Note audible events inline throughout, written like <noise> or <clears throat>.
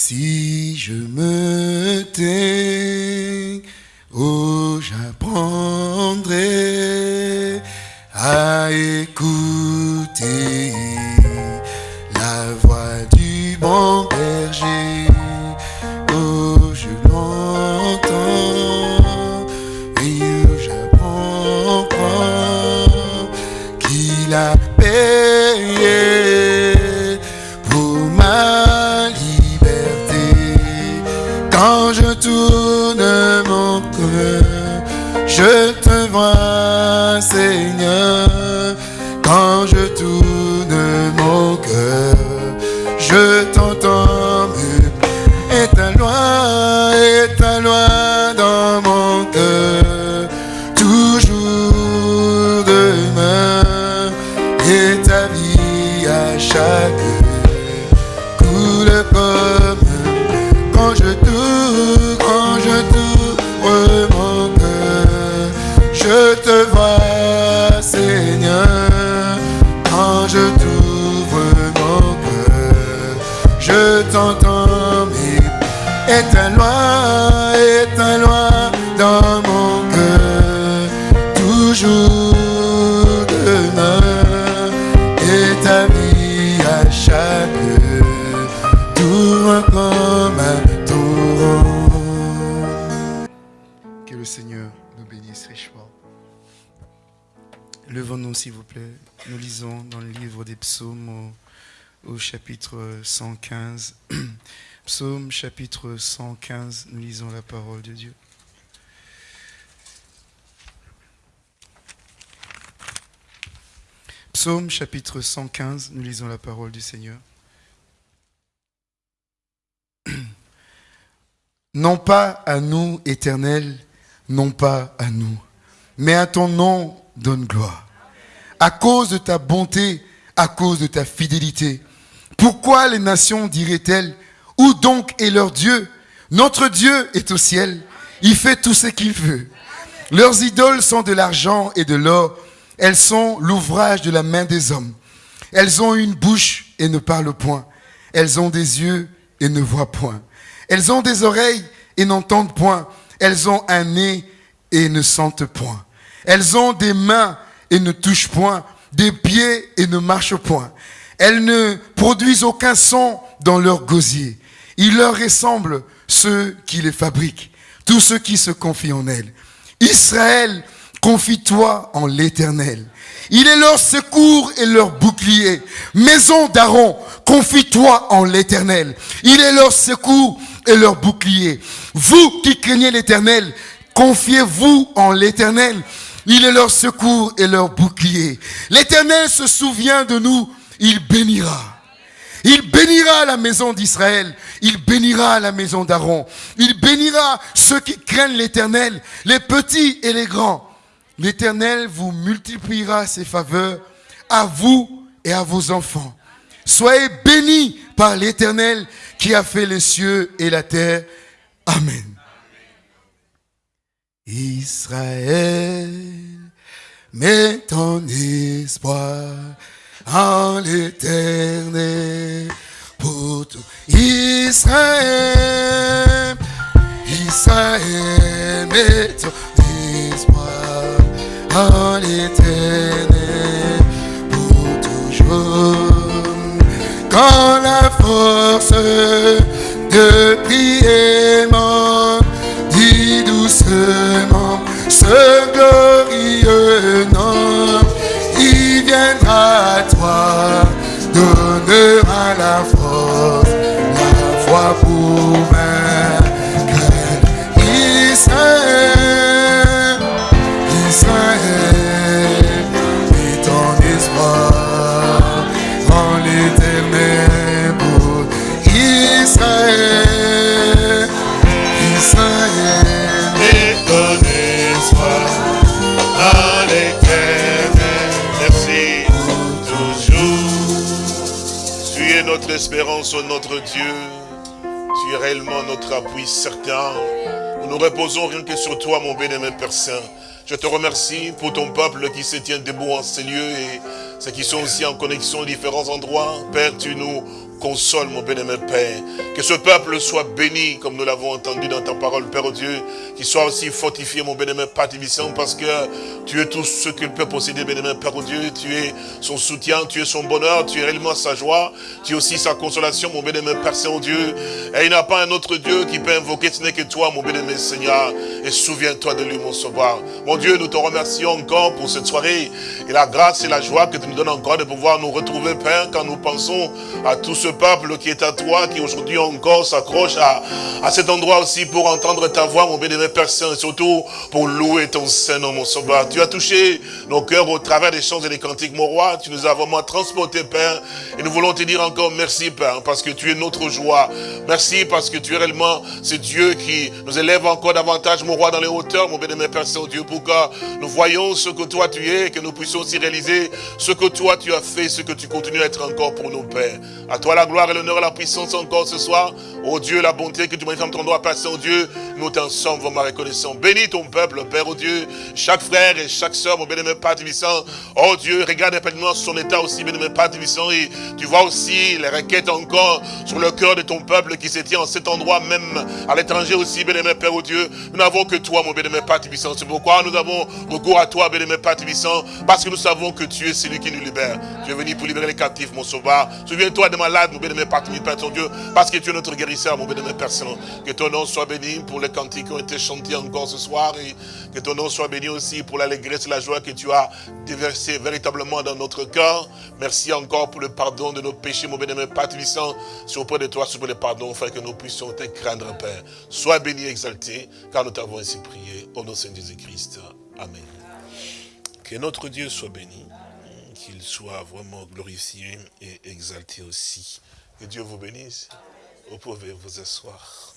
Si je me tais, richement. Levons-nous, s'il vous plaît. Nous lisons dans le livre des psaumes au, au chapitre 115. <clears throat> Psaume chapitre 115, nous lisons la parole de Dieu. Psaume chapitre 115, nous lisons la parole du Seigneur. <clears throat> Non pas à nous, éternel, non pas à nous, mais à ton nom donne gloire. À cause de ta bonté, à cause de ta fidélité. Pourquoi les nations diraient-elles, où donc est leur Dieu? Notre Dieu est au ciel, il fait tout ce qu'il veut. Leurs idoles sont de l'argent et de l'or, elles sont l'ouvrage de la main des hommes. Elles ont une bouche et ne parlent point. Elles ont des yeux et ne voient point. Elles ont des oreilles et n'entendent point. Elles ont un nez et ne sentent point. Elles ont des mains et ne touchent point, des pieds et ne marchent point. Elles ne produisent aucun son dans leur gosier. Il leur ressemble ceux qui les fabriquent, tous ceux qui se confient en elles. Israël, confie-toi en l'Éternel. Il est leur secours et leur bouclier. Maison d'Aaron, confie-toi en l'Éternel. Il est leur secours et leur bouclier. Vous qui craignez l'Éternel, confiez-vous en l'Éternel. Il est leur secours et leur bouclier. L'Éternel se souvient de nous, il bénira. Il bénira la maison d'Israël. Il bénira la maison d'Aaron. Il bénira ceux qui craignent l'Éternel, les petits et les grands. L'Éternel vous multipliera ses faveurs à vous et à vos enfants. Soyez bénis par l'Éternel qui a fait les cieux et la terre. Amen. Israël, mets ton espoir en l'éternel pour tout. Israël, Israël, mets ton espoir en l'éternel pour toujours. Quand la force de prier doucement ce glorieux nom il viendra à toi, donnera la force, la foi pour vaincre. Espérance, ô notre Dieu. Tu es réellement notre appui certain. Nous nous reposons rien que sur toi, mon bien-aimé Père Saint. Je te remercie pour ton peuple qui se tient debout en ces lieux et ceux qui sont aussi en connexion à différents endroits. Père, tu nous console, mon bien-aimé Père. Que ce peuple soit béni, comme nous l'avons entendu dans ta parole, Père Dieu. Qu'il soit aussi fortifié, mon bien-aimé Père parce que tu es tout ce qu'il peut posséder, bien-aimé Père Dieu. Tu es son soutien, tu es son bonheur, tu es réellement sa joie. Tu es aussi sa consolation, mon bien-aimé Père Saint-Dieu. Et il n'y a pas un autre Dieu qui peut invoquer, ce n'est que toi, mon bien-aimé Seigneur. Et souviens-toi de lui, mon sauveur. Mon Dieu, nous te remercions encore pour cette soirée. Et la grâce et la joie que tu nous donnes encore de pouvoir nous retrouver, Père, quand nous pensons à tout ce peuple qui est à toi, qui aujourd'hui encore s'accroche à, à cet endroit aussi pour entendre ta voix, mon bien-aimé Père et surtout pour louer ton Saint-Nom, mon sauveur. Tu as touché nos cœurs au travers des chants et des cantiques, mon roi. Tu nous as vraiment transportés, Père. Et nous voulons te dire encore merci, Père, parce que tu es notre joie. Merci parce que tu es réellement ce Dieu qui nous élève encore davantage, mon roi, dans les hauteurs, mon bien-aimé Père Saint-Dieu, pour que nous voyons ce que toi tu es, et que nous puissions aussi réaliser ce que toi tu as fait, ce que tu continues à être encore pour nos pères. À toi la gloire et l'honneur et la puissance encore ce soir. Oh Dieu, la bonté que tu manifestes ton droit, Père Saint-Dieu, nous t'en sommes vraiment reconnaissants. Bénis ton peuple, Père, oh Dieu, chaque frère et chaque soeur, mon bien-aimé Père. Oh Dieu, regarde simplement son état aussi, bien-aimé Père Divissant, et tu vois aussi les requêtes encore sur le cœur de ton peuple qui se tient en cet endroit, même à l'étranger aussi, bien-aimé Père, oh Dieu. Nous n'avons que toi, mon bien-aimé Père. C'est pourquoi nous avons recours à toi, bien-aimé Père Divissant, parce que nous savons que tu es celui qui nous libère. Tu es venu pour libérer les captifs, mon sauveur. Souviens-toi des malades, mon bien-aimé Père Père ton Dieu, parce que tu es notre guérisseur, mon bien-aimé. Que ton nom soit béni pour les cantiques qui ont été chantés encore ce soir et que ton nom soit béni aussi pour l'allégresse et la joie que tu as déversé véritablement dans notre cœur. Merci encore pour le pardon de nos péchés, mon bien-aimé Père. C'est auprès de toi, sur le pardon, afin que nous puissions te craindre, Père. Sois béni et exalté, car nous t'avons ainsi prié. Au nom de Saint Jésus-Christ. Amen. Que notre Dieu soit béni, qu'il soit vraiment glorifié et exalté aussi. Que Dieu vous bénisse. Vous pouvez vous asseoir.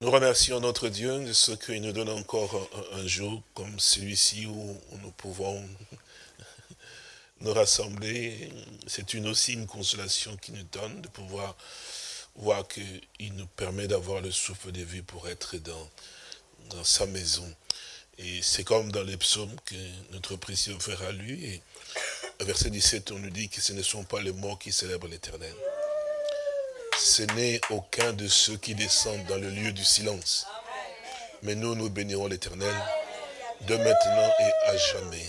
Nous remercions notre Dieu de ce qu'il nous donne encore un, jour comme celui-ci où nous pouvons <laughs> nous rassembler. C'est aussi une consolation qu'il nous donne de pouvoir voir qu'il nous permet d'avoir le souffle de vie pour être dans sa maison. Et c'est comme dans les psaumes que notre précieux frère a lu. Et verset 17, on nous dit que ce ne sont pas les morts qui célèbrent l'éternel ce n'est aucun de ceux qui descendent dans le lieu du silence. Mais nous, nous bénirons l'éternel de maintenant et à jamais.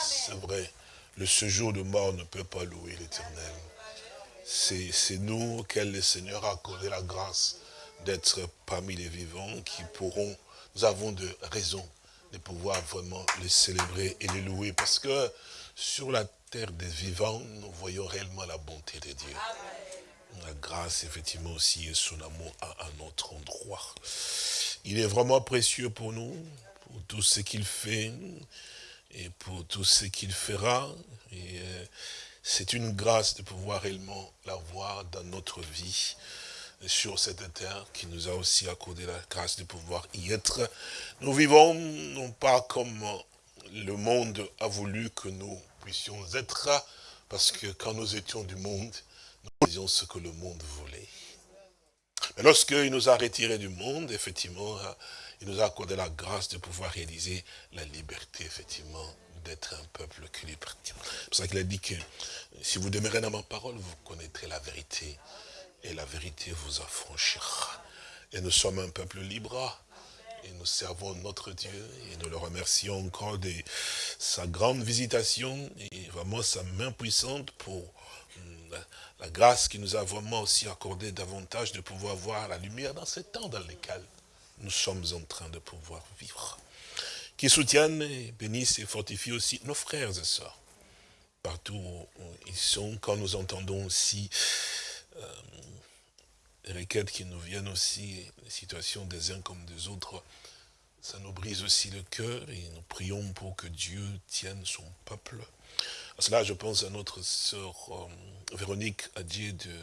C'est vrai, le séjour de mort ne peut pas louer l'éternel. C'est nous auxquels le Seigneur a accordé la grâce d'être parmi les vivants qui pourront, nous avons de raisons de pouvoir vraiment les célébrer et les louer. Parce que sur la terre des vivants, nous voyons réellement la bonté de Dieu la grâce, effectivement, aussi, et son amour à un autre endroit. Il est vraiment précieux pour nous, pour tout ce qu'il fait, et pour tout ce qu'il fera. Et euh, c'est une grâce de pouvoir réellement l'avoir dans notre vie, sur cette terre, qui nous a aussi accordé la grâce de pouvoir y être. Nous vivons non pas comme le monde a voulu que nous puissions être, parce que quand nous étions du monde, nous disions ce que le monde voulait. Mais lorsqu'il nous a retirés du monde, effectivement, il nous a accordé la grâce de pouvoir réaliser la liberté, effectivement, d'être un peuple qui lui. C'est pour ça qu'il a dit que si vous demeurez dans ma parole, vous connaîtrez la vérité. Et la vérité vous affranchira. Et nous sommes un peuple libre. Et nous servons notre Dieu. Et nous le remercions encore de sa grande visitation. Et vraiment sa main puissante pour hum, la grâce qui nous a vraiment aussi accordé davantage de pouvoir voir la lumière dans ces temps dans lesquels nous sommes en train de pouvoir vivre. Qui soutiennent, bénissent et fortifient aussi nos frères et sœurs. Partout où ils sont, quand nous entendons aussi euh, les requêtes qui nous viennent aussi, les situations des uns comme des autres, ça nous brise aussi le cœur et nous prions pour que Dieu tienne son peuple à cela, je pense à notre sœur euh, Véronique Adier de,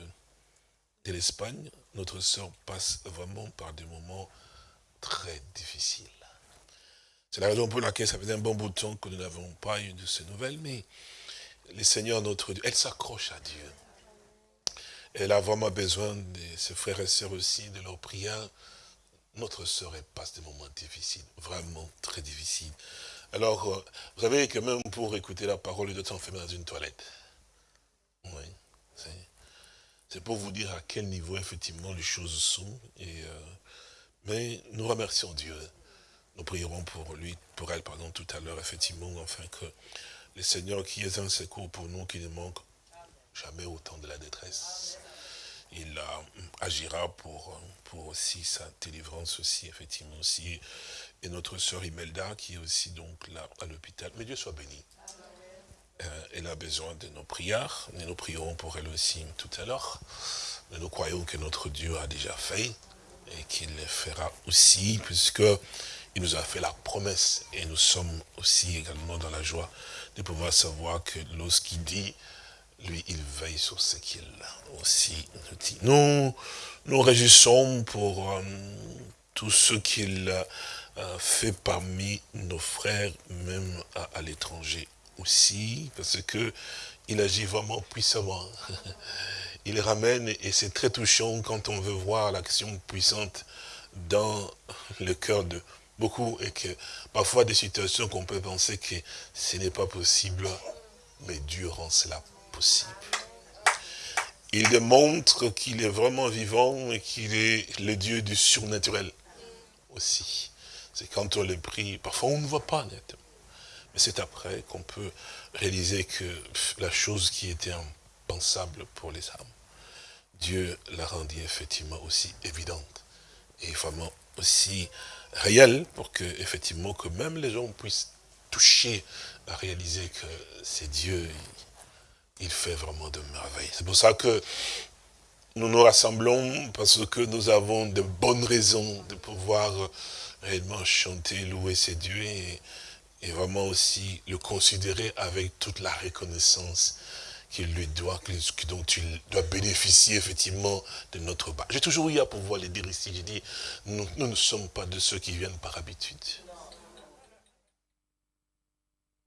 de l'Espagne. Notre sœur passe vraiment par des moments très difficiles. C'est la raison pour laquelle ça faisait un bon bout de temps que nous n'avons pas eu de ces nouvelles, mais le Seigneur, notre Dieu, elle s'accroche à Dieu. Elle a vraiment besoin de ses frères et sœurs aussi, de leur prière. Notre sœur, elle passe des moments difficiles, vraiment très difficiles Alors, euh, vous savez que même pour écouter la parole temps, on fait dans une toilette. Oui, c'est pour vous dire à quel niveau, effectivement, les choses sont. Et, euh, mais nous remercions Dieu. Nous prierons pour lui, pour elle, pardon, tout à l'heure, effectivement, afin que le Seigneur qui est un secours pour nous, qui ne manque jamais autant de la détresse, il agira pour, pour aussi sa délivrance aussi, effectivement aussi. Et notre sœur Imelda qui est aussi donc là à l'hôpital. Mais Dieu soit béni. Euh, elle a besoin de nos prières. Et nous prierons pour elle aussi tout à l'heure. Mais nous croyons que notre Dieu a déjà fait et qu'il le fera aussi, puisque il nous a fait la promesse. Et nous sommes aussi également dans la joie de pouvoir savoir que lorsqu'il dit lui, il veille sur ce qu'il aussi nous. Nous réjouissons pour euh, tout ce qu'il a fait parmi nos frères, même à, l'étranger aussi, parce que il agit vraiment puissamment. <laughs> Il ramène, et c'est très touchant quand on veut voir l'action puissante dans le cœur de beaucoup, et que parfois des situations qu'on peut penser que ce n'est pas possible, mais Dieu rend cela Il démontre qu'il est vraiment vivant et qu'il est le Dieu du surnaturel aussi. C'est quand on le prie, parfois on ne voit pas nettement. Mais c'est après qu'on peut réaliser que la chose qui était impensable pour les âmes, Dieu l'a rendue effectivement aussi évidente et vraiment aussi réelle pour que effectivement que même les gens puissent toucher à réaliser que c'est Dieu il fait vraiment de merveilles. C'est pour ça que nous nous rassemblons, parce que nous avons de bonnes raisons de pouvoir réellement chanter, louer ces dieux et, vraiment aussi le considérer avec toute la reconnaissance qu'il lui doit, dont il doit bénéficier effectivement de notre bas. J'ai toujours eu à pouvoir le dire ici, j'ai dit, nous ne sommes pas de ceux qui viennent par habitude.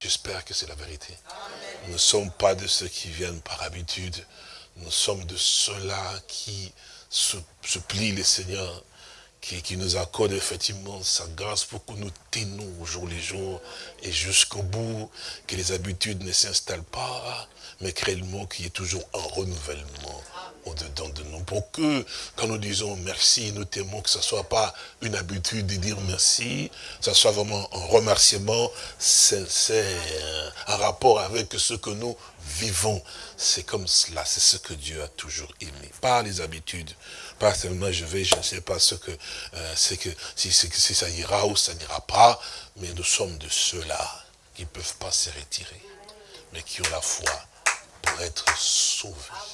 J'espère que c'est la vérité. Nous ne sommes pas de ceux qui viennent par habitude. Nous sommes de ceux-là qui supplient le Seigneur, qui, qui, nous accorde effectivement sa grâce pour que nous tenions au jour les jours et jusqu'au bout, que les habitudes ne s'installent pas, mais réellement qu'il y ait toujours un renouvellement au-dedans de nous. Pour que, quand nous disons merci, nous t'aimons que ce ne soit pas une habitude de dire merci, que ce soit vraiment un remerciement sincère, un rapport avec ce que nous vivons. C'est comme cela, c'est ce que Dieu a toujours aimé. Pas les habitudes, pas seulement je vais, je ne sais pas ce que euh, c'est que si, si ça ira ou ça n'ira pas, mais nous sommes de ceux-là qui ne peuvent pas se retirer, mais qui ont la foi pour être sauvés.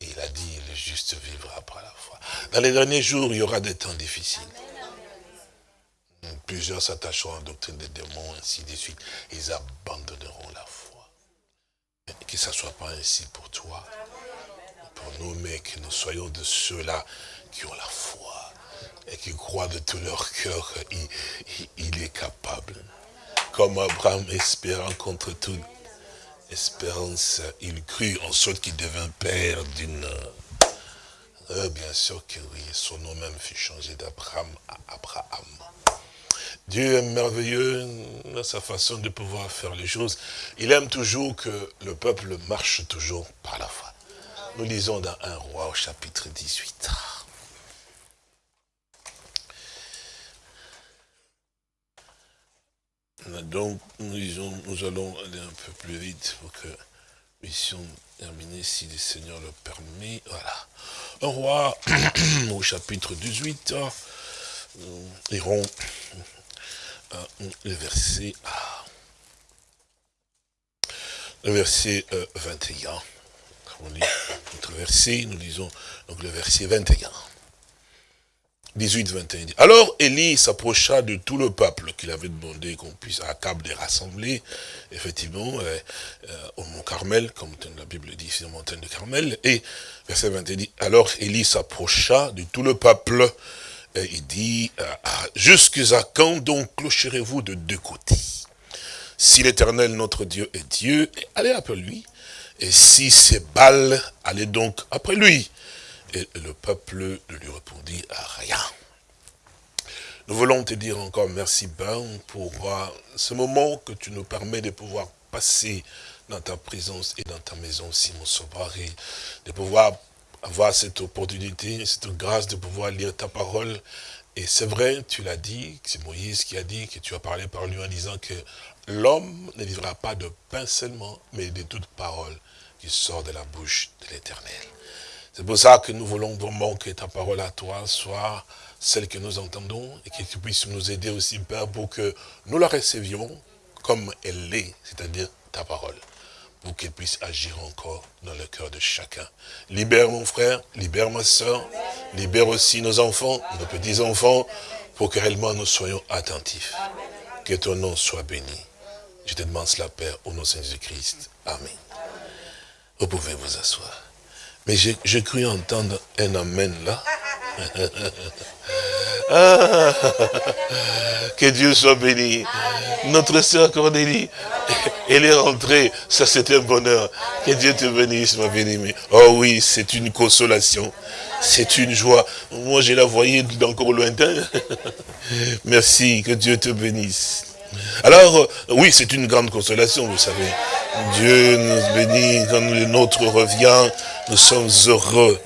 Il a dit, le juste vivra par la foi. Dans les derniers jours, il y aura des temps difficiles. Plusieurs s'attacheront à la doctrine des démons, ainsi de suite. Ils abandonneront la foi. Que ça ne soit pas ainsi pour toi, pour nous, mais que nous soyons de ceux-là qui ont la foi et qui croient de tout leur cœur qu'il est capable. Comme Abraham espérant contre tout espérance, il crut en sorte qu'il devint père d'une... Euh, bien sûr que oui, son nom même fut changé d'Abraham à Abraham. Dieu est merveilleux dans sa façon de pouvoir faire les choses. Il aime toujours que le peuple marche toujours par la foi. Nous lisons dans un roi au chapitre 18. Donc, nous, nous allons aller un peu plus vite pour que nous puissions terminer si le Seigneur le permet. Voilà. Un roi, <clears throat> au chapitre 18, nous irons le verset, le verset 21. Euh, on lit notre verset, nous lisons donc le verset 21. 18, 21. Alors Élie s'approcha de tout le peuple qu'il avait demandé qu'on puisse à table de rassembler, effectivement, euh, euh, au mont Carmel, comme la Bible dit, c'est la montagne de Carmel. Et verset 21 dit, alors Élie s'approcha de tout le peuple, et il dit, euh, jusqu'à quand donc clocherez-vous de deux côtés? Si l'éternel notre Dieu est Dieu, allez après lui. Et si c'est Baal, allez donc après lui. Et le peuple ne lui répondit à rien. Nous voulons te dire encore merci, Père, pour euh, ce moment que tu nous permets de pouvoir passer dans ta présence et dans ta maison aussi, mon sauveur, et de pouvoir avoir cette opportunité, cette grâce de pouvoir lire ta parole. Et c'est vrai, tu l'as dit, c'est Moïse qui a dit, que tu as parlé par lui en disant que l'homme ne vivra pas de pain seulement, mais de toute parole qui sort de la bouche de l'éternel. C'est pour ça que nous voulons vraiment que ta parole à toi soit celle que nous entendons et que tu puisses nous aider aussi, Père, pour que nous la recevions comme elle l'est, c'est-à-dire ta parole, pour qu'elle puisse agir encore dans le cœur de chacun. Libère mon frère, libère ma soeur, libère aussi nos enfants, nos petits-enfants, pour que réellement nous soyons attentifs. Que ton nom soit béni. Je te demande cela, Père, au nom de Jésus-Christ. Amen. Vous pouvez vous asseoir. Mais j'ai cru entendre un Amen là. Ah, <laughs> que Dieu soit béni. Notre sœur Cornélie, elle est rentrée. Ça, c'est un bonheur. Que Dieu te bénisse, ma bien-aimée. Oh oui, c'est une consolation. C'est une joie. Moi, je la voyais d'encore lointain. <laughs> Merci, que Dieu te bénisse. Alors, euh, oui, c'est une grande consolation, vous savez. Dieu nous bénit, quand le nôtre revient, nous sommes heureux.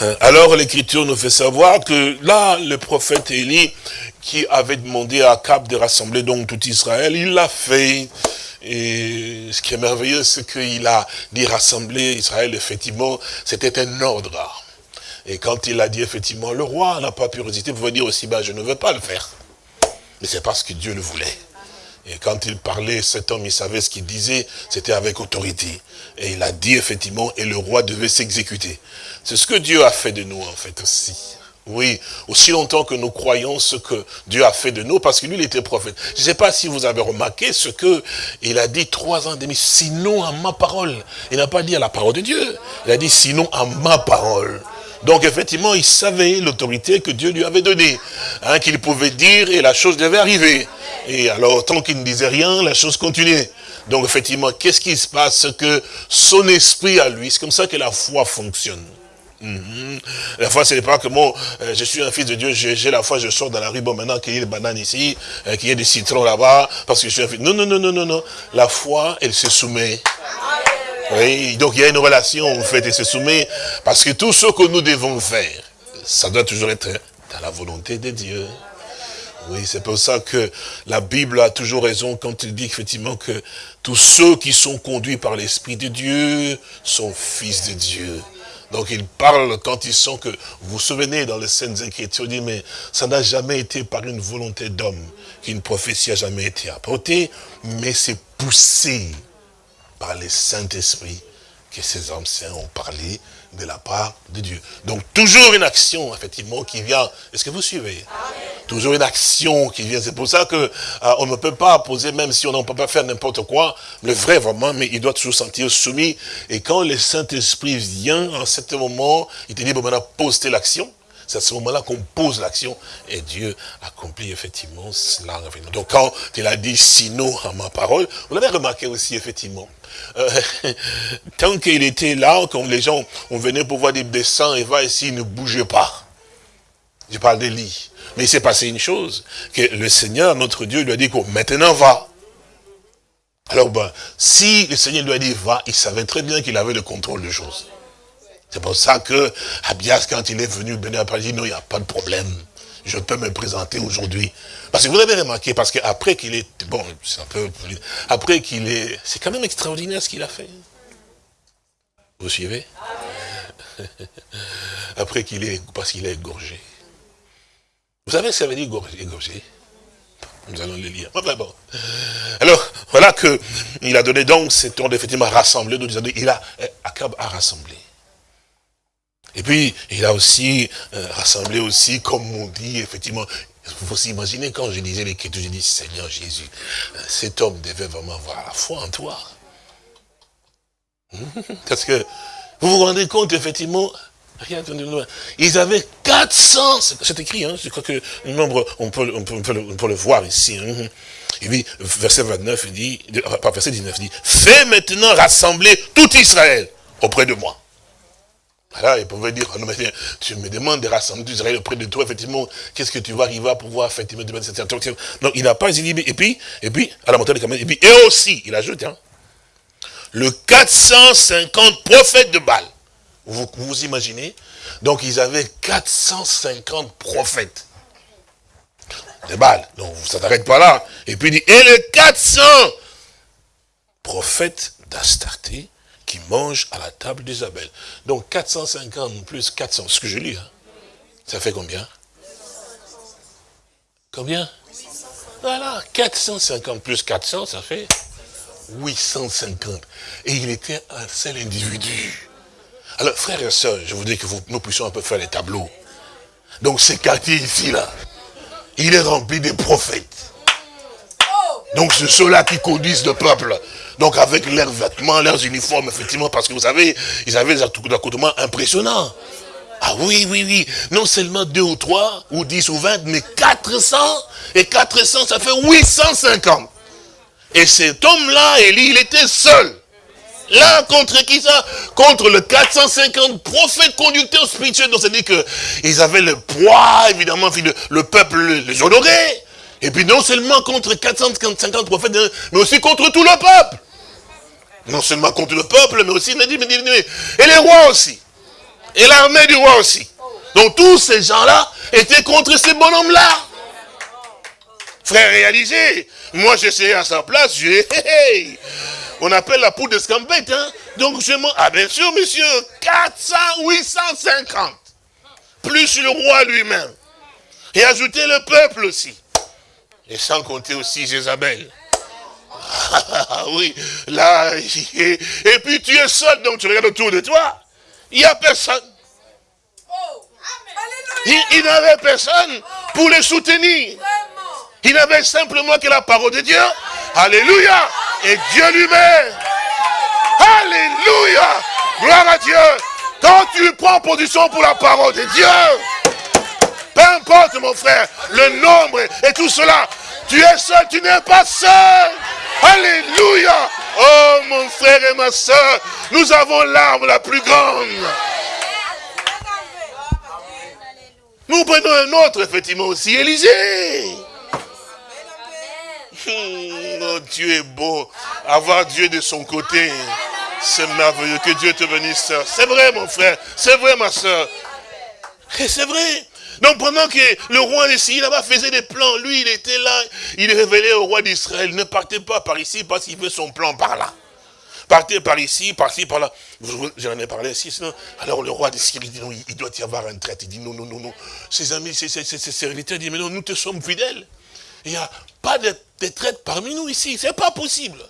Hein? Alors l'écriture nous fait savoir que là, le prophète Élie, qui avait demandé à Cap de rassembler donc tout Israël, il l'a fait. Et ce qui est merveilleux, c'est qu'il a dit rassembler Israël, effectivement, c'était un ordre. Et quand il a dit, effectivement, le roi n'a pas pu résister, vous pouvez dire aussi, ben, je ne veux pas le faire. Mais c'est parce que Dieu le voulait. Et quand il parlait, cet homme, il savait ce qu'il disait, c'était avec autorité. Et il a dit effectivement, et le roi devait s'exécuter. C'est ce que Dieu a fait de nous, en fait, aussi. Oui, aussi longtemps que nous croyons ce que Dieu a fait de nous, parce que lui, il était prophète. Je ne sais pas si vous avez remarqué ce que il a dit trois ans et demi, sinon à ma parole. Il n'a pas dit à la parole de Dieu, il a dit sinon à ma parole. Donc effectivement, il savait l'autorité que Dieu lui avait donnée, hein, qu'il pouvait dire et la chose devait arriver. Et alors, tant qu'il ne disait rien, la chose continuait. Donc effectivement, qu'est-ce qui se passe? Que son esprit à lui, c'est comme ça que la foi fonctionne. Mhm. La foi, ce n'est pas que moi, euh, je suis un fils de Dieu, j'ai la foi, je sors dans la rue, bon, maintenant qu'il y ait des bananes ici, euh, qu'il y ait des citrons là-bas, parce que je suis un fils. Non, non, non, non, non, non. La foi, elle se soumet. Oui, donc il y a une relation, en fait, elle se soumet, parce que tout ce que nous devons faire, ça doit toujours être dans la volonté de Dieu. Oui, c'est pour ça que la Bible a toujours raison quand il dit effectivement que tous ceux qui sont conduits par l'Esprit de Dieu sont fils de Dieu. Donc il parle quand ils sont que, vous vous souvenez dans les scènes Écritures, il dit, mais ça n'a jamais été par une volonté d'homme qu'une prophétie a jamais été apportée, mais c'est poussé par le Saint-Esprit que ces anciens ont parlé de la part de Dieu. Donc toujours une action, effectivement, qui vient. Est-ce que vous suivez? Toujours une action qui vient. C'est pour ça que euh, on ne peut pas poser, même si on ne peut pas faire n'importe quoi, le vrai vraiment, mais il doit toujours sentir soumis. Et quand le Saint-Esprit vient, en ce moment, il te dit, bon maintenant, pose l'action. C'est à ce moment-là qu'on pose l'action et Dieu accomplit effectivement cela. Donc quand il a dit sinon à ma parole, vous l'avez remarqué aussi effectivement. Euh, <laughs> tant qu'il était là, quand les gens, on venait pour voir des dessins et va ici, il ne bougeait pas. Je parle des lits. Mais il s'est passé une chose, que le Seigneur, notre Dieu, lui a dit, maintenant va. Alors, ben, si le Seigneur lui a dit va, il savait très bien qu'il avait le contrôle de choses. C'est pour ça que Abias, quand il est venu, Bénin a dit, non, il n'y a pas de problème. Je peux me présenter aujourd'hui. Parce que vous avez remarqué, parce qu'après qu'il est, bon, c'est un peu, après qu'il est, c'est quand même extraordinaire ce qu'il a fait. Vous suivez? <laughs> Après qu'il est, parce qu'il est égorgé. Vous savez ce que ça veut dire égorgé Nous allons le lire. bon. Alors, voilà que il a donné donc cet ordre effectivement rassemblé. Il a, Akab a rassemblé. Et puis, il a aussi euh, rassemblé aussi, comme on dit, effectivement, il faut s'imaginer quand je lisais l'écriture, je dis, Seigneur Jésus, euh, cet homme devait vraiment avoir la foi en toi. <laughs> Parce que, vous vous rendez compte, effectivement, rien ils avaient 400, c'est écrit, hein, je crois que le nombre, on peut, on peut, on peut, le, voir ici. Hein. Et puis, verset 29, il dit, verset 19, il dit, fais maintenant rassembler tout Israël auprès de moi. Alors, il pouvait dire, tu me demandes de rassembler Israël auprès de toi, effectivement, qu'est-ce que tu vas arriver à pouvoir, effectivement, instruction Donc, il n'a pas dit, et puis, et puis, à la montée des et puis, et aussi, il ajoute, hein, le 450 prophètes de Baal. Vous vous imaginez? Donc, ils avaient 450 prophètes de Baal. Donc, ça n'arrête pas là. Et puis, il dit, et les 400 prophètes d'Astarté, qui mange à la table d'Isabelle. Donc 450 plus 400, ce que je lis, hein. ça fait combien? Combien? Voilà, 450 plus 400, ça fait 850. Et il était un seul individu. Alors, frères et sœurs, je voudrais que nous puissions un peu faire les tableaux. Donc, ce quartier ici, là, il est rempli de prophètes. Donc, c'est ceux-là qui conduisent le peuple. Donc avec leurs vêtements, leurs uniformes, effectivement, parce que vous savez, ils avaient des accoutrements impressionnants. Ah oui, oui, oui. Non seulement deux ou trois, ou dix ou vingt, mais 400. Et 400, ça fait 850. Et cet homme-là, il était seul. Là, contre qui ça? Contre le 450 prophètes conducteurs spirituels. Donc, c'est-à-dire qu'ils avaient le poids, évidemment, le, peuple les honorait. Et puis, non seulement contre 450 prophètes, mais aussi contre tout le peuple. Non seulement contre le peuple, mais aussi, et les rois aussi. Et l'armée du roi aussi. Donc tous ces gens-là étaient contre ces bonhommes-là. Frère, réalisez. Moi, j'essayais à sa place, j'ai... <laughs> On appelle la poudre de scambette, hein. Donc je m'en... Ah bien sûr, monsieur, 400, 850. Plus le roi lui-même. Et ajouter le peuple aussi. Et sans compter aussi Jézabel. Ah oui, là, et, puis tu es seul, donc tu regardes autour de toi. Il n'y a personne. Il, n'avait personne pour les soutenir. Il n'avait simplement que la parole de Dieu. Alléluia. Et Dieu lui-même. Alléluia. Gloire à Dieu. Quand tu prends position pour la parole de Dieu, peu importe mon frère, le nombre et tout cela, tu es seul, tu n'es pas seul. Alléluia. Oh mon frère et ma soeur, nous avons l'arme la plus grande. Nous prenons un autre, effectivement, aussi, Élisée. Oh, Dieu est beau. Avoir Dieu de son côté, c'est merveilleux. Que Dieu te bénisse, C'est vrai, mon frère. C'est vrai, ma soeur. Et c'est vrai. Donc pendant que le roi ici là-bas faisait des plans, lui il était là, il révélait au roi d'Israël, ne partez pas par ici parce qu'il veut son plan par là. Partez par ici, par-ci, par là. J'en ai parlé ici, sinon. Alors le roi d'Israël dit non, il doit y avoir un traite. Il dit non, non, non, non. Ses amis, ses, serviteurs disent mais non, nous te sommes fidèles. Il n'y a pas de, de traite parmi nous ici, c'est pas possible.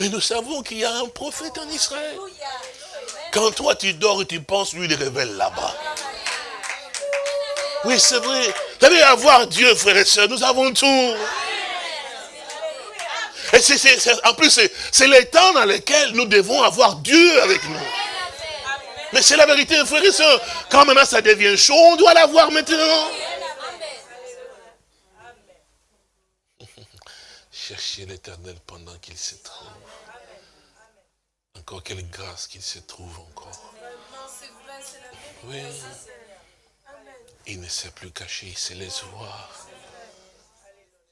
Mais nous savons qu'il y a un prophète en Israël. Quand toi tu dors et tu penses, lui il révèle là-bas. Oui, c'est vrai. Vous savez, avoir Dieu, frères et sœurs, nous avons tout. Et c'est, en plus, c'est les temps dans lesquels nous devons avoir Dieu avec nous. Mais c'est la vérité, frères et sœurs. Quand maintenant ça devient chaud, on doit l'avoir maintenant. <laughs> Cherchez l'éternel pendant qu'il se trouve. Encore quelle grâce qu'il se trouve encore. Oui. Il ne s'est plus caché, il se laisse voir.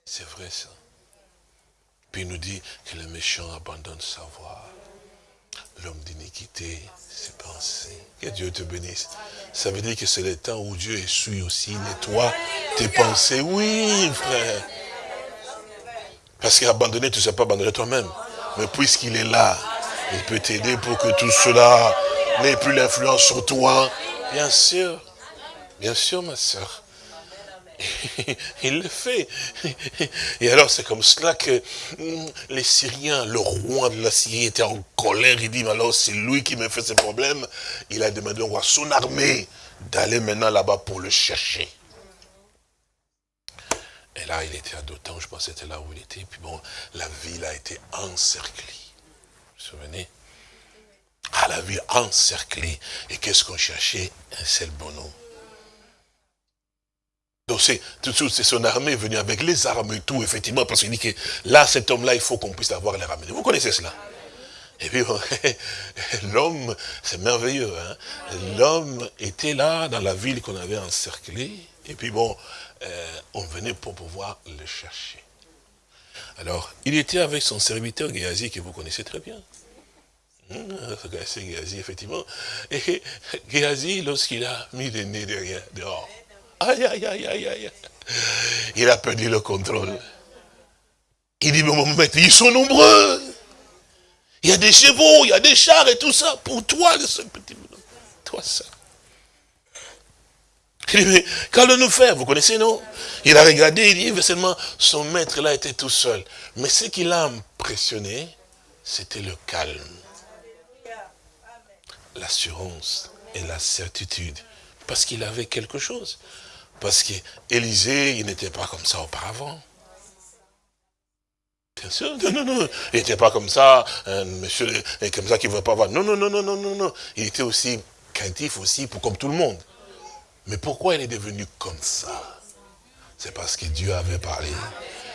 C'est vrai ça. Puis il nous dit que le méchant abandonne sa voix. L'homme d'iniquité, ses pensées. Que Dieu te bénisse. Ça veut dire que c'est le temps où Dieu essuie aussi, nettoie tes pensées. Oui, frère. Parce qu'abandonner, tu ne sais pas abandonner toi-même. Mais puisqu'il est là, il peut t'aider pour que tout cela n'ait plus l'influence sur toi. Bien sûr. Bien sûr, ma soeur. <laughs> Il le fait. Et alors, c'est comme cela que hum, les Syriens, le roi de la Syrie était en colère. Il dit, mais alors, c'est lui qui me fait ce problème. Il a demandé au roi, son armée, d'aller maintenant là-bas pour le chercher. Et là, il était à Dotan, je pense que c'était là où il était. Puis bon, la ville a été encerclée. Vous vous souvenez? Ah, la ville encerclée. Et qu'est-ce qu'on cherchait? Un seul bonhomme. Donc c'est son armée venue avec les armes et tout, effectivement, parce qu'il dit que là, cet homme-là, il faut qu'on puisse avoir les armes. Vous connaissez cela? Et puis, <laughs> l'homme, c'est merveilleux, hein. l'homme était là dans la ville qu'on avait encerclée, et puis bon, euh, on venait pour pouvoir le chercher. Alors, il était avec son serviteur Géasi, que vous connaissez très bien. Hum, c'est Géasi, effectivement. Et Géasi, lorsqu'il a mis le nez derrière, dehors, aïe, aïe, aïe, aïe, aïe, il a perdu le contrôle. Il dit, mais mon maître, ils sont nombreux. Il y a des chevaux, il y a des chars et tout ça. Pour toi, ce petit toi ça. Il dit, mais qu'allons-nous faire? Vous connaissez, non? Il a regardé, il dit, seulement, son maître là était tout seul. Mais ce qui l'a impressionné, c'était le calme. L'assurance et la certitude. Parce qu'il avait quelque chose. Parce qu'Élisée, il n'était pas comme ça auparavant. Bien sûr, non, non, non. Il n'était pas comme ça, un monsieur, comme ça qui ne veut pas voir. Non, non, non, non, non, non, non. Il était aussi craintif aussi, pour, comme tout le monde. Mais pourquoi il est devenu comme ça? C'est parce que Dieu avait parlé.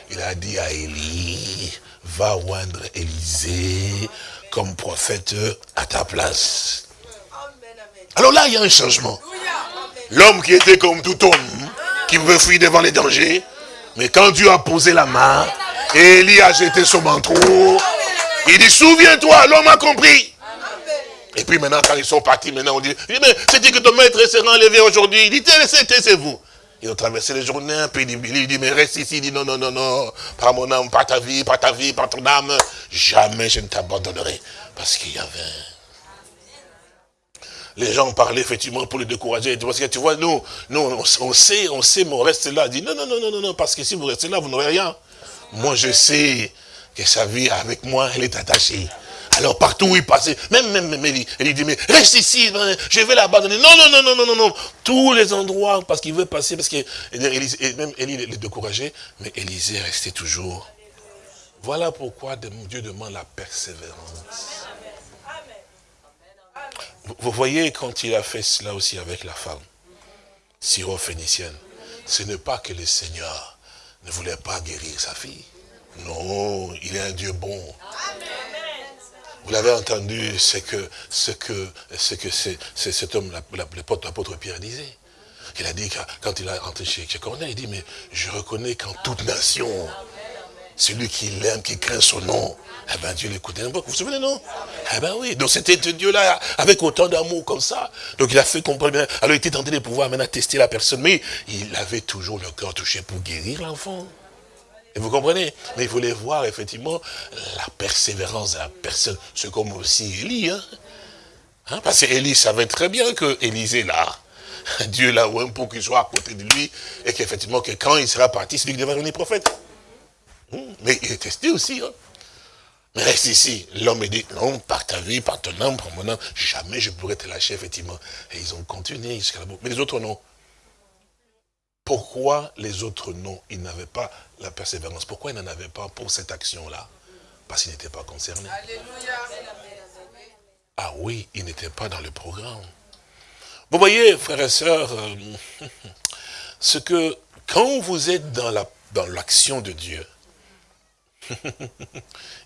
Il a dit à Élie, va oindre Élisée comme prophète à ta place. Alors là, il y a un changement. L'homme qui était comme tout homme, qui veut fuir devant les dangers, mais quand Dieu a posé la main, et Élie a jeté son manteau. Il dit, souviens-toi, l'homme a compris. Et puis maintenant, quand ils sont partis, maintenant on dit, mais c'est-à-dire que ton maître s'est enlevé aujourd'hui. Il dit, c'est vous. Ils ont traversé les journées, puis il dit, mais reste ici. Il dit, non, non, non, non, par mon âme, par ta vie, par ta vie, par ton âme, jamais je ne t'abandonnerai. Parce qu'il y avait les gens parlaient effectivement pour le décourager. Parce que tu vois, nous, nous on sait, on sait, mais on reste là. Il dit, non, non, non, non, non, parce que si vous restez là, vous n'aurez rien. Moi, je sais que sa vie avec moi, elle est attachée. Alors partout où il passait, même, même, même, dit, mais reste ici, hein, je vais l'abandonner. Non, non, non, non, non, non, non. Tous les endroits, parce qu'il veut passer, parce que même Élie les décourageait, mais Élisée restait toujours. Voilà pourquoi Dieu demande la persévérance. Vous voyez, quand il a fait cela aussi avec la femme, syro-phénicienne, ce n'est pas que le Seigneur ne voulait pas guérir sa fille. Non, il est un Dieu bon. Vous l'avez entendu, c'est que ce que ce que cet homme, l'apôtre Pierre disait. Il a dit quand il a rentré chez, chez Corneille, il dit, mais je reconnais qu'en toute nation, celui qui l'aime, qui craint son nom, eh bien Dieu l'écoutait. Vous vous souvenez, non? Eh bien oui, donc c'était Dieu-là, avec autant d'amour comme ça. Donc il a fait comprendre, alors il était tenté de pouvoir maintenant tester la personne, mais il avait toujours le cœur touché pour guérir l'enfant. Et vous comprenez? Mais il voulait voir effectivement la persévérance de la personne. C'est comme aussi Élie. Hein? hein? Parce qu'Élie savait très bien que Élisée là, Dieu l'a un pour qu'il soit à côté de lui, et qu'effectivement que quand il sera parti, c'est lui qui devait devenir prophète. Hmm, mais il est testé aussi. Hein. Mais reste ici. L'homme dit, non, par ta vie, par ton âme, par mon âme, jamais je pourrais te lâcher, effectivement. Et ils ont continué jusqu'à la bout. Mais les autres, non. Pourquoi les autres, non Ils n'avaient pas la persévérance? Pourquoi ils n'en avaient pas pour cette action-là? Parce qu'ils n'étaient pas concernés. Ah oui, ils n'étaient pas dans le programme. Vous voyez, frères et sœurs, euh, <laughs> ce que, quand vous êtes dans l'action dans de Dieu,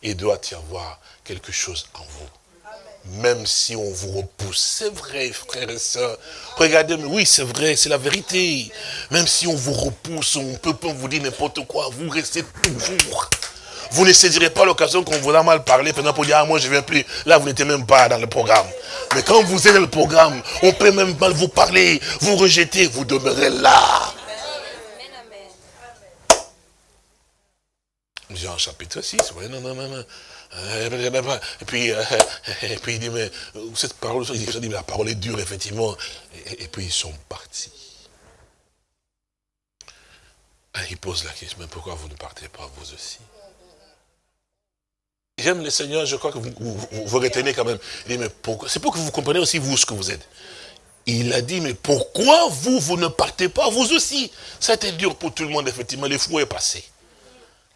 il doit y avoir quelque chose en vous. Même si on vous repousse. C'est vrai, frères et sœurs. Regardez, oui, c'est vrai, c'est la vérité. Même si on vous repousse, on peut pas vous dire n'importe quoi, vous restez toujours. Vous ne saisirez pas l'occasion qu'on vous a mal parlé, pendant pour dire, ah, moi je viens plus. Là, vous n'êtes même pas dans le programme. Mais quand vous êtes dans le programme, on peut même mal vous parler, vous rejeter, vous demeurez là. Jean chapitre 6, non, non, non, non. Et puis, euh, <laughs> et puis il dit, mais cette parole, il dit, la parole est dure, effectivement. Et, puis ils sont partis. Ah, il pose la question, mais pourquoi vous ne partez pas vous aussi? J'aime le Seigneur, je crois que vous, vous, retenez quand même. Il dit, mais pourquoi C'est pour que vous compreniez aussi vous ce que vous êtes. Il a dit, mais pourquoi vous, vous ne partez pas vous aussi? Ça a été dur pour tout le monde, effectivement, les fous est passé.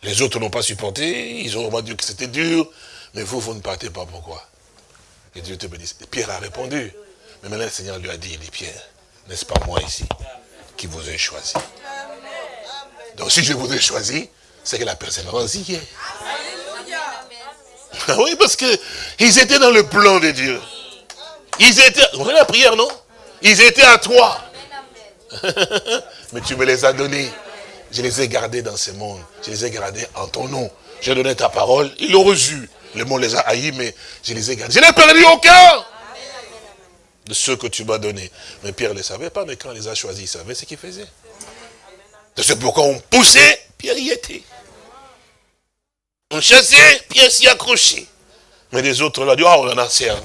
Les autres n'ont pas supporté, ils ont dit que c'était dur, mais vous, vous ne partez pas, pourquoi? Et Dieu te bénisse. Pierre a répondu. Mais maintenant, le Seigneur lui a dit, il dit, Pierre, n'est-ce pas moi ici qui vous ai choisi? Donc si je vous ai choisi, c'est que la persévérance y est. Oui, parce que ils étaient dans le plan de Dieu. Ils étaient, vous voyez la prière, non? Ils étaient à toi. <laughs> Mais tu me les as donnés. Je les ai gardés dans ce monde. Je les ai gardés en ton nom. J'ai donné ta parole. Ils l'ont reçu. Le monde les a haïs, mais je les ai gardés. Je n'ai perdu aucun de ceux que tu m'as donnés. Mais Pierre ne le savait pas, mais quand il les a choisis, il savait ce qu'il faisait. C'est pourquoi on poussait, Pierre y était. On chassait, Pierre s'y accrochait. Mais les autres là, disent, oh, on en a assez. Hein.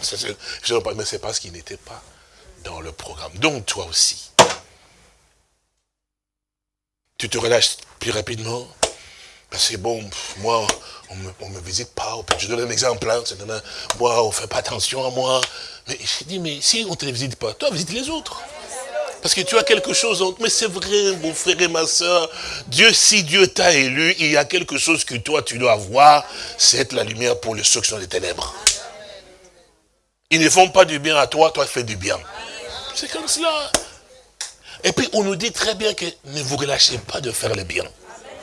Mais c'est parce qu'il n'était pas dans le programme. Donc toi aussi, tu te relâches plus rapidement. C'est bon, moi, on ne me, visite pas. Je donne un exemple. Hein, moi, on fait pas attention à moi. Mais je dis, mais si on ne te visite pas, toi, visite les autres. Parce que tu as quelque chose, mais c'est vrai, mon frère et ma soeur, Dieu, si Dieu t'a élu, il y a quelque chose que toi, tu dois avoir, c'est être la lumière pour les ceux sont des ténèbres. Ils ne font pas du bien à toi, toi, fais du bien. C'est comme cela. Et puis, on nous dit très bien que ne vous relâchez pas de faire le bien.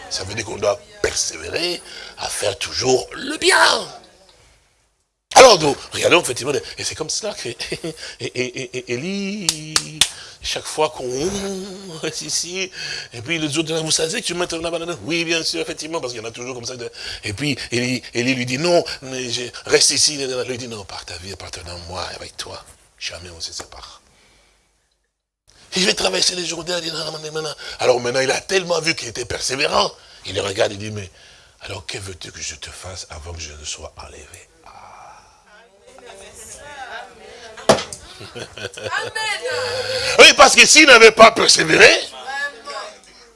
Ça veut dire qu'on doit persévérer à faire toujours le bien. Alors, nous, regardons effectivement, et c'est comme cela que <laughs> Élie, chaque fois qu'on <laughs> reste ici, et puis les autres, vous savez que tu mets là Oui, bien sûr, effectivement, parce qu'il y en a toujours comme ça. Et puis, Élie, lui dit, non, mais je reste ici. Il lui dit, non, par ta vie, appartenant moi, avec toi, jamais on se sépare. Il vais traverser les jours Alors maintenant, il a tellement vu qu'il était persévérant. Il le regarde et dit, mais alors que veux-tu que je te fasse avant que je ne sois enlevé? <laughs> Oui, parce que s'il n'avait pas persévéré,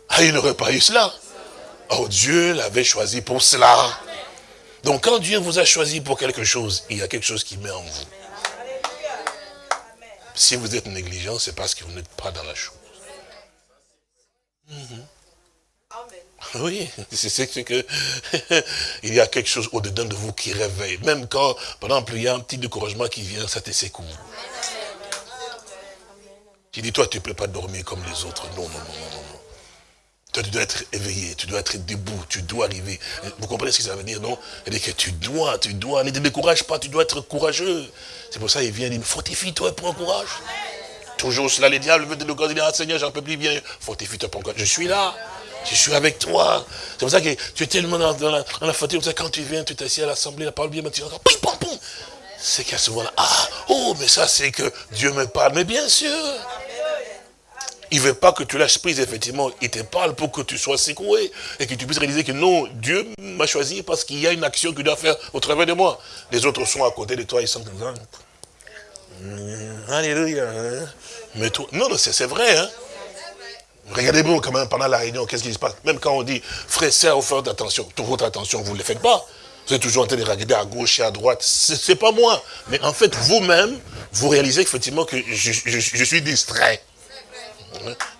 ah, il n'aurait pas eu cela. Oh, Dieu l'avait choisi pour cela. Donc quand Dieu vous a choisi pour quelque chose, il y a quelque chose qui met en vous. Si vous êtes négligent, c'est parce que vous n'êtes pas dans la chose. Oui, c'est que <laughs> il y a quelque chose au-dedans de vous qui réveille. Même quand, par exemple, il y a un petit découragement qui vient, ça te secoue. Tu dis, toi, tu ne peux pas dormir comme les autres. Non, non, non, non, non. Toi, tu dois être éveillé, tu dois être debout, tu dois arriver. Vous comprenez ce que ça veut dire, non? Dit que tu dois, tu dois, ne te décourage pas, tu dois être courageux. C'est pour ça qu'il vient, il dit, fortifie-toi et prends courage. Toujours cela, les diables veulent te le dire, ah Seigneur, j'en peux plus bien. Fortifie-toi, prends courage. Je suis là. Je suis avec toi. C'est pour ça que tu es tellement dans, la, dans la, fatigue. Quand tu viens, tu t'assieds à l'assemblée, la parole bien, tu entends, pim, pam, pam. C'est qu'à ce moment-là, ah, oh, mais ça, c'est que Dieu me parle. Mais bien sûr. Il ne veut pas que tu lâches prise, effectivement. Il te parle pour que tu sois secoué et que tu puisses réaliser que non, Dieu m'a choisi parce qu'il y a une action qu'il doit faire au travers de moi. Les autres sont à côté de toi, ils sont comme. Alléluia. Hein. Mais toi, non, non c'est vrai. Hein? Regardez-vous quand même pendant la réunion, qu'est-ce qui se passe? Même quand on dit, frère, sœur, faites attention, toute votre attention, vous ne le faites pas. Vous êtes toujours en train de regarder à gauche et à droite. Ce n'est pas moi. Mais en fait, vous-même, vous réalisez effectivement que je, suis distrait.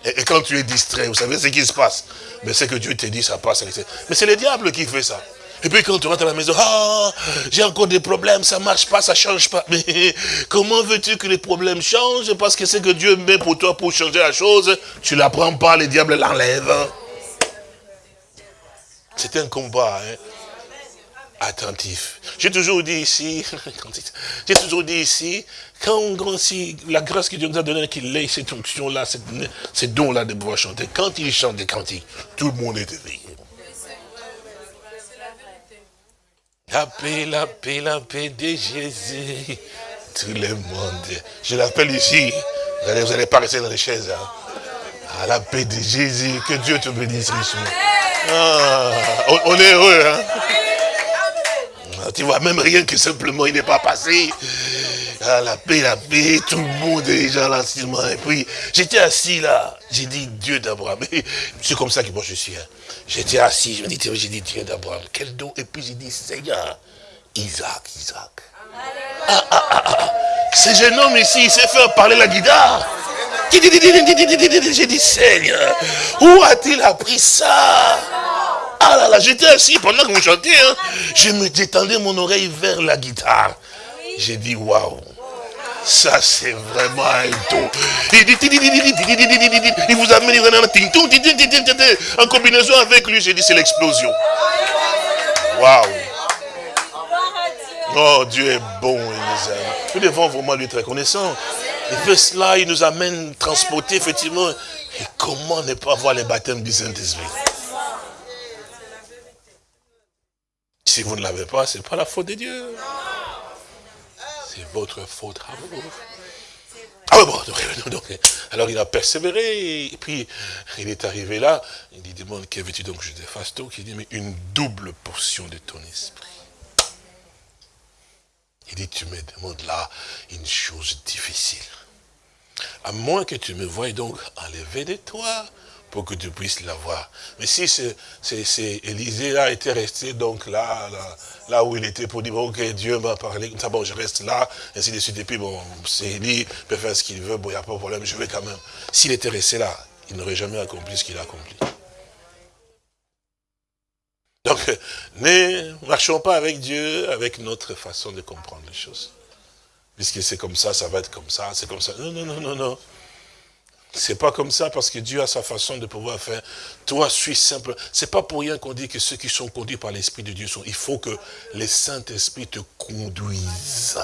Et, quand tu es distrait, vous savez ce qui se passe. Mais c'est que Dieu te dit, ça passe. Mais c'est le diable qui fait ça. Et puis quand tu rentres à la maison, ah, j'ai encore des problèmes, ça marche pas, ça change pas. Mais <laughs> comment veux-tu que les problèmes changent? Parce que c'est que Dieu met pour toi pour changer la chose, tu ne la prends pas, le diable l'enlève. C'est un combat hein, attentif. J'ai toujours dit ici, <laughs> j'ai toujours dit ici, quand on si la grâce que Dieu nous a donnée, qu'il ait cette onction-là, ces dons-là de pouvoir chanter, quand il chante des cantiques, tout le monde est éveillé. La paix, la paix, la paix de Jésus. Tout le monde. Je l'appelle ici. Vous n'allez allez pas rester dans les chaises. Hein. Ah, la paix de Jésus. Que Dieu te bénisse richement. Ah, on, est heureux. Hein? Ah, tu vois, même rien que simplement, il n'est pas passé. Ah, la paix, la paix, tout le monde est déjà là. Et puis, j'étais assis là. J'ai dit Dieu d'Abraham. C'est comme ça que moi je suis. Hein. J'étais assis, je me dis, j'ai dit Dieu d'Abraham, quel don Et puis j'ai dit, Seigneur, Isaac, Isaac. Ah, ah, ah, ah. Ce jeune homme ici, il sait faire parler la guitare. J'ai dit, Seigneur, où a-t-il appris ça? Ah là là, j'étais assis pendant que vous chantiez. Hein. Je me détendais mon oreille vers la guitare. J'ai dit, waouh. Ça, c'est vraiment un don. Il vous amène en combinaison avec lui. J'ai dit, c'est l'explosion. Waouh. Oh, Dieu est bon, il nous aime. Nous devons vraiment lui être reconnaissants. Il fait cela, il nous amène transporter, effectivement. Et comment ne pas voir les baptêmes du Saint-Esprit? Si vous ne l'avez pas, ce n'est pas la faute de Dieu. C'est votre faute à vous. Ah <laughs> alors il a persévéré, et puis il est arrivé là, il dit, demande, que veux-tu donc? Que je te fasse Il dit, mais une double portion de ton esprit. Il dit, tu me demandes là une chose difficile. À moins que tu me voies donc enlever de toi, pour que tu puisses l'avoir. Mais si c'est Élisée là était resté donc là, là, où il était pour dire, ok, Dieu m'a parlé, bon, je reste là, ainsi de suite, et puis bon, c'est Élie, peut faire ce qu'il veut, bon, il n'y a pas de problème, je vais quand même. S'il était resté là, il n'aurait jamais accompli ce qu'il a accompli. Donc, ne marchons pas avec Dieu, avec notre façon de comprendre les choses. Puisque c'est comme ça, ça va être comme ça, c'est comme ça. Non, non, non, non, non. C'est pas comme ça parce que Dieu a sa façon de pouvoir faire. Toi, suis simple. C'est pas pour rien qu'on dit que ceux qui sont conduits par l'Esprit de Dieu sont. Il faut que le Saint-Esprit te conduise.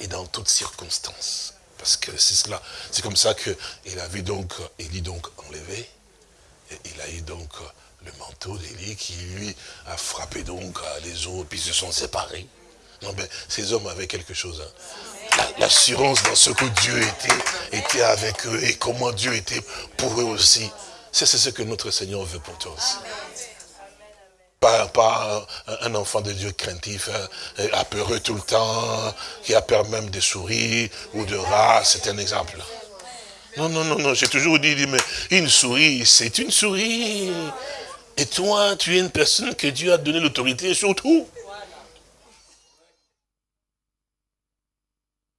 Et dans toutes circonstances. Parce que c'est cela. C'est comme ça qu'il a vu donc, Élie donc enlevé. Il a eu donc le manteau d'Élie qui lui a frappé donc les autres, puis se sont séparés. Non, mais ces hommes avaient quelque chose. Hein. L'assurance dans ce que Dieu était, était avec eux et comment Dieu était pour eux aussi. C'est ce que notre Seigneur veut pour toi aussi. Pas, un enfant de Dieu craintif, hein, apeureux tout le temps, qui a peur même des souris ou de rats, c'est un exemple. Non, non, non, non, j'ai toujours dit, mais une souris, c'est une souris. Et toi, tu es une personne que Dieu a donné l'autorité sur tout.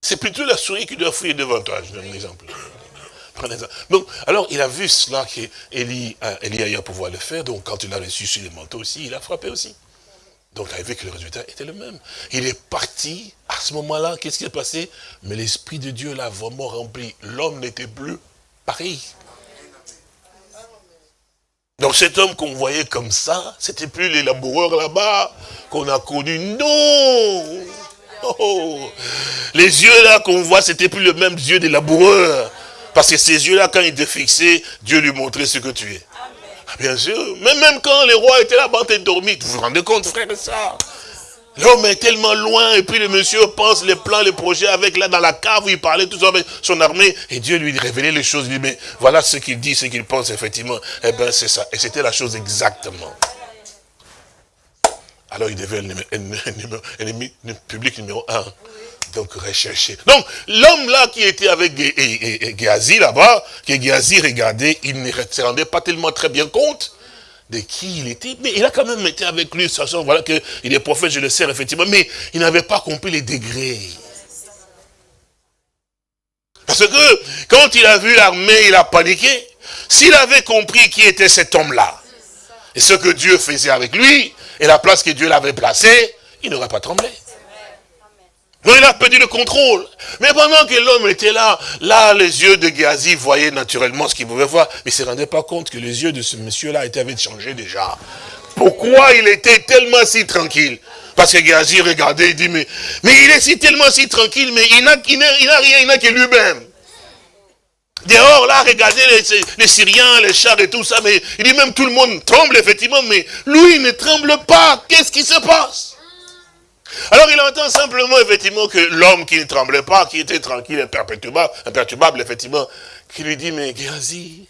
C'est plutôt la souris qui doit fouiller devant toi. Je donne un exemple. Donc, alors, il a vu cela qu'Élie a pouvoir le faire. Donc, quand il a reçu sur les manteaux aussi, il a frappé aussi. Donc, il a vu que le résultat était le même. Il est parti. À ce moment-là, qu'est-ce qui s'est passé? Mais l'Esprit de Dieu l'a vraiment rempli. L'homme n'était plus pareil. Donc cet homme qu'on voyait comme ça, c'était plus les laboureurs là-bas qu'on a connus. Non oh. Les yeux là qu'on voit, c'était plus le même yeux des laboureurs. Parce que ces yeux-là, quand ils étaient fixés, Dieu lui montrait ce que tu es. Ah, bien sûr. Mais même quand les rois étaient là-bas, t'es dormi. Vous vous rendez compte, frère, ça L'homme est tellement loin, et puis le monsieur pense les plans, les projets avec là dans la cave où il parlait tout ça avec son armée, et Dieu lui révélait les choses, il dit, mais voilà ce qu'il dit, ce qu'il pense, effectivement. Eh bien, c'est ça. Et c'était la chose exactement. Alors il devait l'ennemi public numéro un. Donc rechercher. Donc l'homme là qui était avec Géasi là-bas, que Géasi regardait, il ne se rendait pas tellement très bien compte de qui il était. Mais il a quand même été avec lui, sachant voilà, qu'il est prophète, je le sais, effectivement, mais il n'avait pas compris les degrés. Parce que quand il a vu l'armée, il a paniqué. S'il avait compris qui était cet homme-là, et ce que Dieu faisait avec lui, et la place que Dieu l'avait placée, il n'aurait pas tremblé. Non, il a perdu le contrôle. Mais pendant que l'homme était là, là, les yeux de Géasi voyaient naturellement ce qu'il pouvait voir, mais il ne se rendait pas compte que les yeux de ce monsieur-là avaient changé déjà. Pourquoi il était tellement si tranquille? Parce que Géasi regardait, il dit, mais, mais il est si tellement si tranquille, mais il n'a rien, il n'a que lui-même. Dehors, là, regardez les, les, Syriens, les chars et tout ça, mais il dit même tout le monde tremble, effectivement, mais lui, il ne tremble pas. Qu'est-ce qui se passe? Alors il entend simplement, effectivement, que l'homme qui ne tremblait pas, qui était tranquille, imperturbable, imperturbable effectivement, qui lui dit, mais Géasi,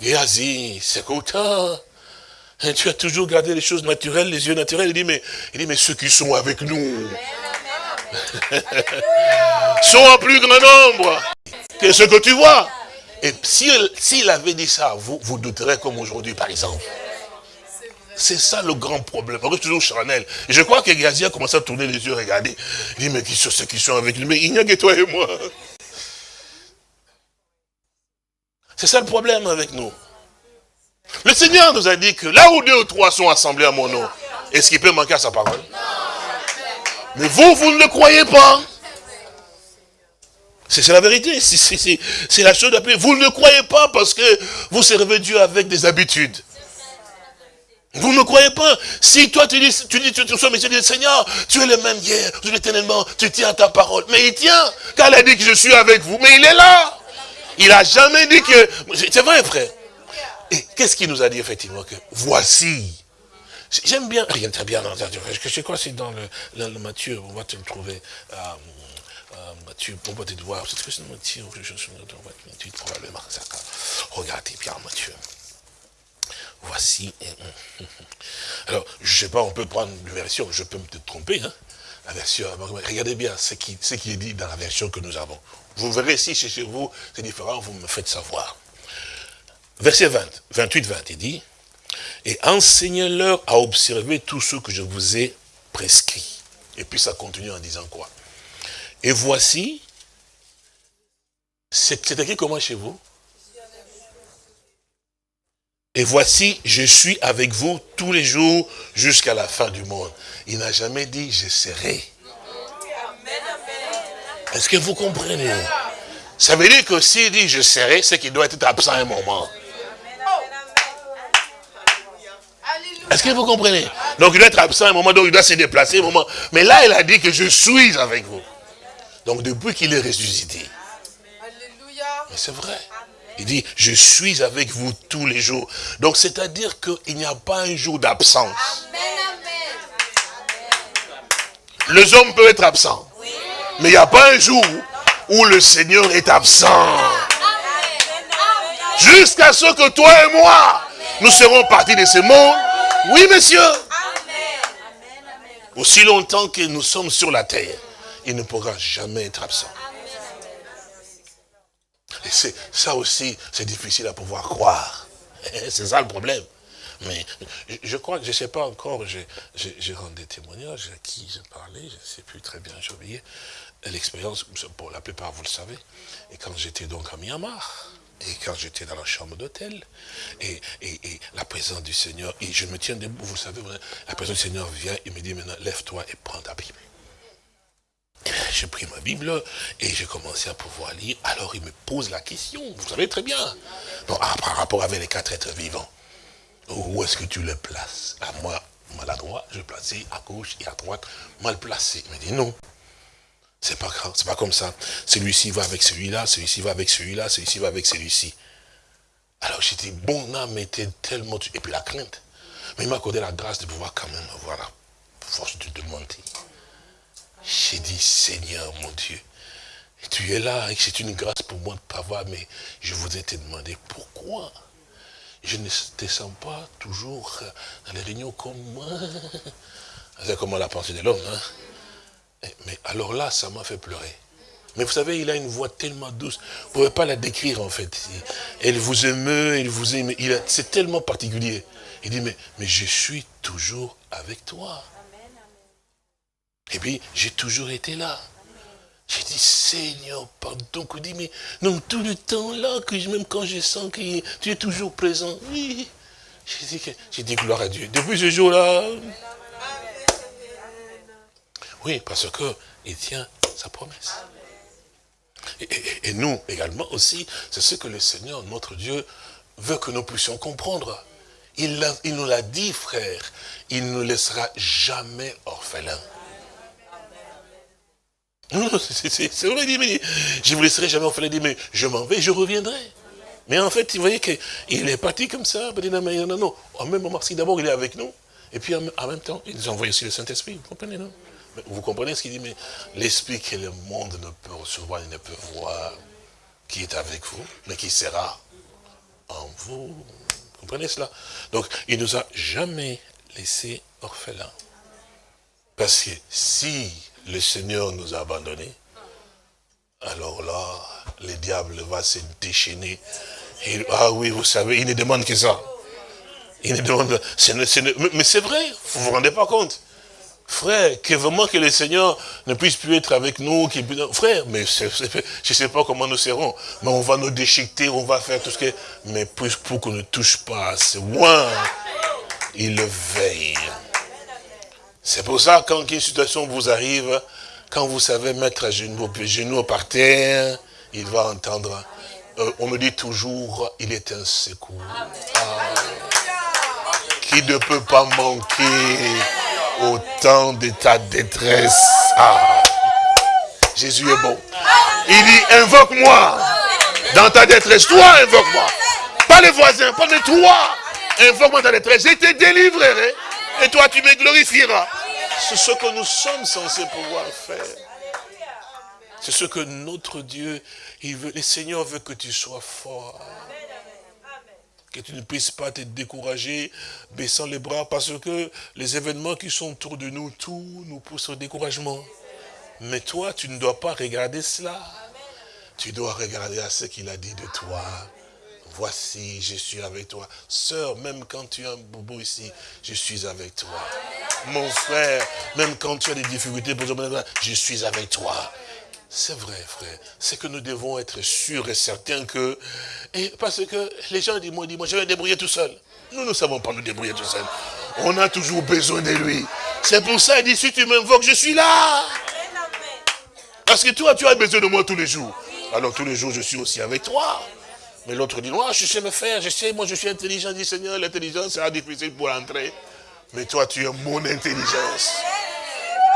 Géasi, c'est content. Hein, tu as toujours gardé les choses naturelles, les yeux naturels? Il dit, mais, il dit, mais ceux qui sont avec nous <laughs> sont en plus grand nombre que ce que tu vois. Et s'il avait dit ça vous, vous douterez comme aujourd'hui, par exemple. C'est ça le grand problème. On reste toujours charnel. Et je crois que Gazi a commencé à tourner les yeux, regarder. Il dit, mais qui sont ceux qui sont avec lui? Mais il n'y a que toi et moi. C'est ça le problème avec nous. Le Seigneur nous a dit que là où deux ou trois sont assemblés à mon nom, est-ce qu'il peut manquer à sa parole? Mais vous, vous ne le croyez pas. C'est la vérité, c'est la chose d'après. Vous ne le croyez pas parce que vous servez Dieu avec des habitudes. Vous ne croyez pas Si toi tu dis, tu dis, tu, sois monsieur, dis, Seigneur, tu es le même hier, tu es tu tiens ta parole. Mais il tient. Quand il a dit que je suis avec vous, mais il est là. Il n'a jamais dit que... C'est vrai, frère. Et qu'est-ce qu'il nous a dit effectivement que voici. J'aime bien, rien très bien, je sais quoi, c'est dans le, le, Matthieu, on va te le trouver. Euh, euh, on va te voir, c'est que c'est Matthieu, Matthieu, probablement, regardez bien Matthieu. Voici. Alors, je sais pas, on peut prendre une version, je peux me tromper, hein, la version, regardez bien ce qui, ce qui est dit dans la version que nous avons. Vous verrez si chez vous, c'est différent, vous me faites savoir. Verset 20, 28, 20, il dit, et enseignez-leur à observer tout ce que je vous ai prescrit. Et puis ça continue en disant quoi? Et voici, c'est écrit comment chez vous? Et voici, je suis avec vous tous les jours jusqu'à la fin du monde. Il n'a jamais dit, je serai. Est-ce que vous comprenez? Ça veut dire que s'il dit, je serai, c'est qu'il doit être absent un moment. Est-ce que vous comprenez? Donc il doit être absent un moment, donc il doit se déplacer un moment. Mais là, il a dit que je suis avec vous. Donc depuis qu'il est ressuscité. Mais c'est vrai. Il dit, je suis avec vous tous les jours. Donc c'est-à-dire qu'il n'y a pas un jour d'absence. Les hommes peuvent être absents. Mais il n'y a pas un jour où le Seigneur est absent. Jusqu'à ce que toi et moi, nous serons partis de ce monde oui, monsieur. Aussi longtemps que nous sommes sur la terre, il ne pourra jamais être absent. Et ça aussi, c'est difficile à pouvoir croire. <laughs> C'est ça le problème. Mais je crois que je ne sais pas encore, j'ai rendu des témoignages à qui je parlais, je ne sais plus très bien, j'ai oublié. L'expérience, pour la plupart vous le savez, et quand j'étais donc à Myanmar, et quand j'étais dans la chambre d'hôtel, et, la présence du Seigneur, et je me tiens debout, vous savez, la présence du Seigneur vient et me dit maintenant, lève-toi et prends ta Bible. J'ai pris ma Bible et j'ai commencé à pouvoir lire. Alors il me pose la question, vous savez très bien, ah, par rapport avec les quatre êtres vivants. Où est-ce que tu les places? À moi, maladroit, je plaçais à gauche et à droite, mal placé. Il me dit non, c'est pas pas comme ça. Celui-ci va avec celui-là, celui-ci va avec celui-là, celui-ci va avec celui-ci. Alors j'ai dit, bon âme était tellement... Et puis la crainte. Mais il m'a accordé la grâce de pouvoir quand même avoir la force de demander. J'ai dit, Seigneur mon Dieu, tu es là et c'est une grâce pour moi de t'avoir, mais je voudrais te demander pourquoi je ne descends pas toujours dans les réunions comme moi. C'est comme la pensée de l'homme, hein? Eh, mais alors là, ça m'a fait pleurer. Mais vous savez, il a une voix tellement douce. Vous ne pouvez pas la décrire, en fait. Elle vous émeut, il vous aime. C'est tellement particulier. Il dit, mais je suis toujours avec toi. Et puis, j'ai toujours été là. J'ai dit, Seigneur, pardon. Il dit, mais non, tout le temps là, que même quand je sens que tu es toujours présent. Oui. J'ai dit, dit, gloire à Dieu. Depuis ce jour-là, oui, parce qu'il tient sa promesse. Et, nous également aussi, c'est ce que le Seigneur, notre Dieu, veut que nous puissions comprendre. Il, il nous l'a dit, frère, il ne nous laissera jamais orphelins. C'est vrai, il dit, mais je ne vous laisserai jamais orphelin, il dit, mais je m'en vais, je reviendrai. Mais en fait, vous voyez qu'il est parti comme ça, non, non, non. En même moment, si d'abord il est avec nous, et puis en, même temps, il nous envoie aussi le Saint-Esprit, vous comprenez, non? Vous comprenez ce qu'il dit Mais l'esprit que le monde ne peut recevoir, il ne peut voir, qui est avec vous, mais qui sera en vous. Vous comprenez cela? Donc, il ne nous a jamais laissé orphelins. Parce que si le Seigneur nous a abandonnés, alors là, le diable va se déchaîner. ah oui, vous savez, il ne demande que ça. Il ne demande, mais c'est vrai, vous ne vous rendez pas compte. Frère, que vraiment que le Seigneur ne puisse plus être avec nous. Frère, mais je ne sais pas comment nous serons. Mais on va nous déchiqueter, on va faire tout ce que... Mais pour, qu'on ne touche pas à ce loin, il le veille. C'est pour ça, quand une situation vous arrive, quand vous savez mettre à genoux, genoux par terre, il va entendre. Euh, on me dit toujours, il est un secours. Ah qui ne peut pas manquer au temps de ta détresse. Ah. Jésus est bon. Il dit, invoque-moi dans ta détresse. Toi, invoque-moi. Pas les voisins, pas de toi. Invoque-moi dans ta détresse. Je te délivrerai. Et toi, tu me glorifieras. C'est ce que nous sommes censés pouvoir faire. C'est ce que notre Dieu, il veut, le Seigneur veut que tu sois fort. Que tu ne puisses pas te décourager, baissant les bras, parce que les événements qui sont autour de nous, tout nous pousse au découragement. Mais toi, tu ne dois pas regarder cela. Tu dois regarder à ce qu'il a dit de toi. Voici, je suis avec toi. Sœur, même quand tu as un bobo ici, je suis avec toi. Mon frère, même quand tu as des difficultés, je suis avec toi. C'est vrai, frère. C'est que nous devons être sûrs et certains que... Et parce que les gens disent, moi, dis, moi je vais me débrouiller tout seul. Nous ne savons pas nous débrouiller tout seul. On a toujours besoin de lui. C'est pour ça, il dit, si tu m'invoques, je suis là. Parce que toi, tu as besoin de moi tous les jours. Alors tous les jours, je suis aussi avec toi. Mais l'autre dit, moi, je sais me faire, je sais, moi, je suis intelligent, dit Seigneur, l'intelligence sera difficile pour entrer. Mais toi, tu es mon intelligence.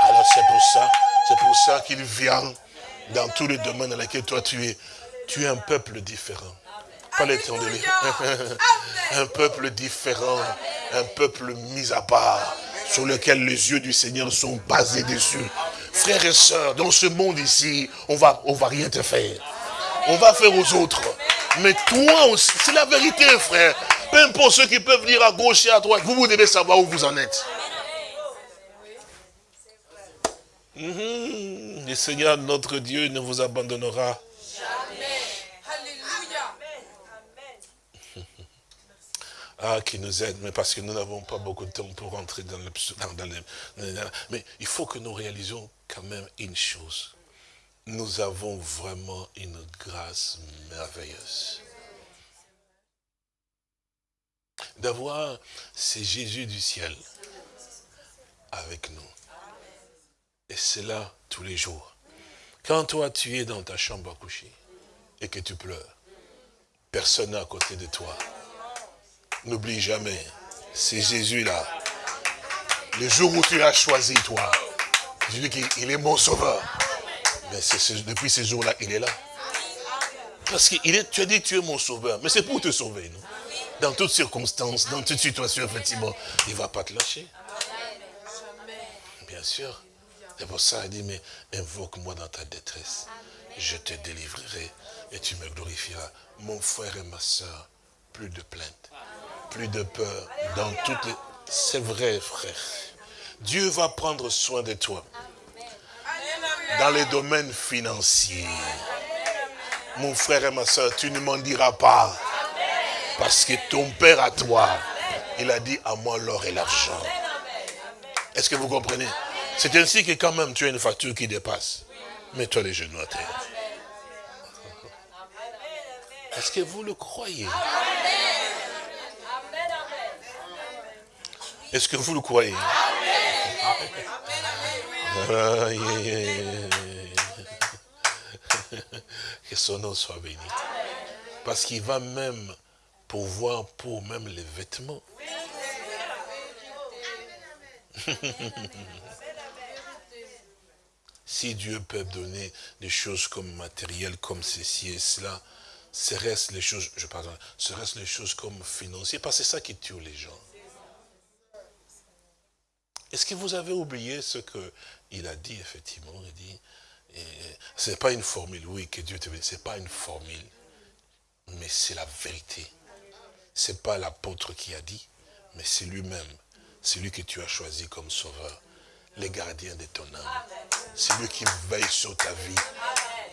Alors c'est pour ça, c'est pour ça qu'il vient dans tous les domaines dans lesquels toi tu es. Tu es un peuple différent. Pas les temps de Un peuple différent, un peuple mis à part, sur lequel les yeux du Seigneur sont basés dessus. Frères et sœurs, dans ce monde ici, on va, on va rien te faire. On va faire aux autres. Mais toi, c'est la vérité, frère. Peu importe ceux qui peuvent dire à gauche et à droite, vous, vous devez savoir où vous en êtes. Mhm. Le Seigneur, notre Dieu, ne vous abandonnera jamais. Alléluia. Ah, qui nous aide, mais parce que nous n'avons pas beaucoup de temps pour rentrer dans le... Dans, mais il faut que nous réalisions quand même une chose. Nous avons vraiment une grâce merveilleuse. D'avoir c'est Jésus du ciel avec nous. Et c'est là tous les jours. Quand toi, tu es dans ta chambre à coucher et que tu pleures, personne à côté de toi. N'oublie jamais, c'est Jésus là. Le jour où tu l'as choisi, toi, tu dis qu'il est mon sauveur. Mais depuis ce jour-là, il est là. Parce que tu as dit tu es mon sauveur, mais c'est pour te sauver, non? Dans toutes circonstances, dans toute situation, effectivement, il ne va pas te lâcher. Bien sûr. C'est pour ça qu'il dit, mais invoque-moi dans ta détresse. Je te délivrerai et tu me glorifieras. Mon frère et ma soeur, plus de plaintes, plus de peur. Dans toutes. C'est vrai, frère. Dieu va prendre soin de toi. Dans les domaines financiers. Mon frère et ma soeur, tu ne m'en diras pas. Parce que ton Père à toi, il a dit à moi l'or et l'argent. Est-ce que vous comprenez? C'est ainsi que quand même tu as une facture qui dépasse. Mets-toi les genoux à terre. Est-ce que vous le croyez? Est-ce que vous le croyez? Que son nom soit béni. Parce qu'il va même pouvoir pour même les vêtements. <laughs> Si Dieu peut donner des choses comme matérielles, comme ceci et cela, ce reste les choses, je pardonne, ce reste les choses comme financières, parce que c'est ça qui tue les gens. Est-ce que vous avez oublié ce qu'il a dit, effectivement Il dit, ce n'est pas une formule, oui, que Dieu te ce n'est pas une formule, mais c'est la vérité. Ce n'est pas l'apôtre qui a dit, mais c'est lui-même. C'est lui que tu as choisi comme sauveur les gardiens de ton âme. C'est lui qui veille sur ta vie,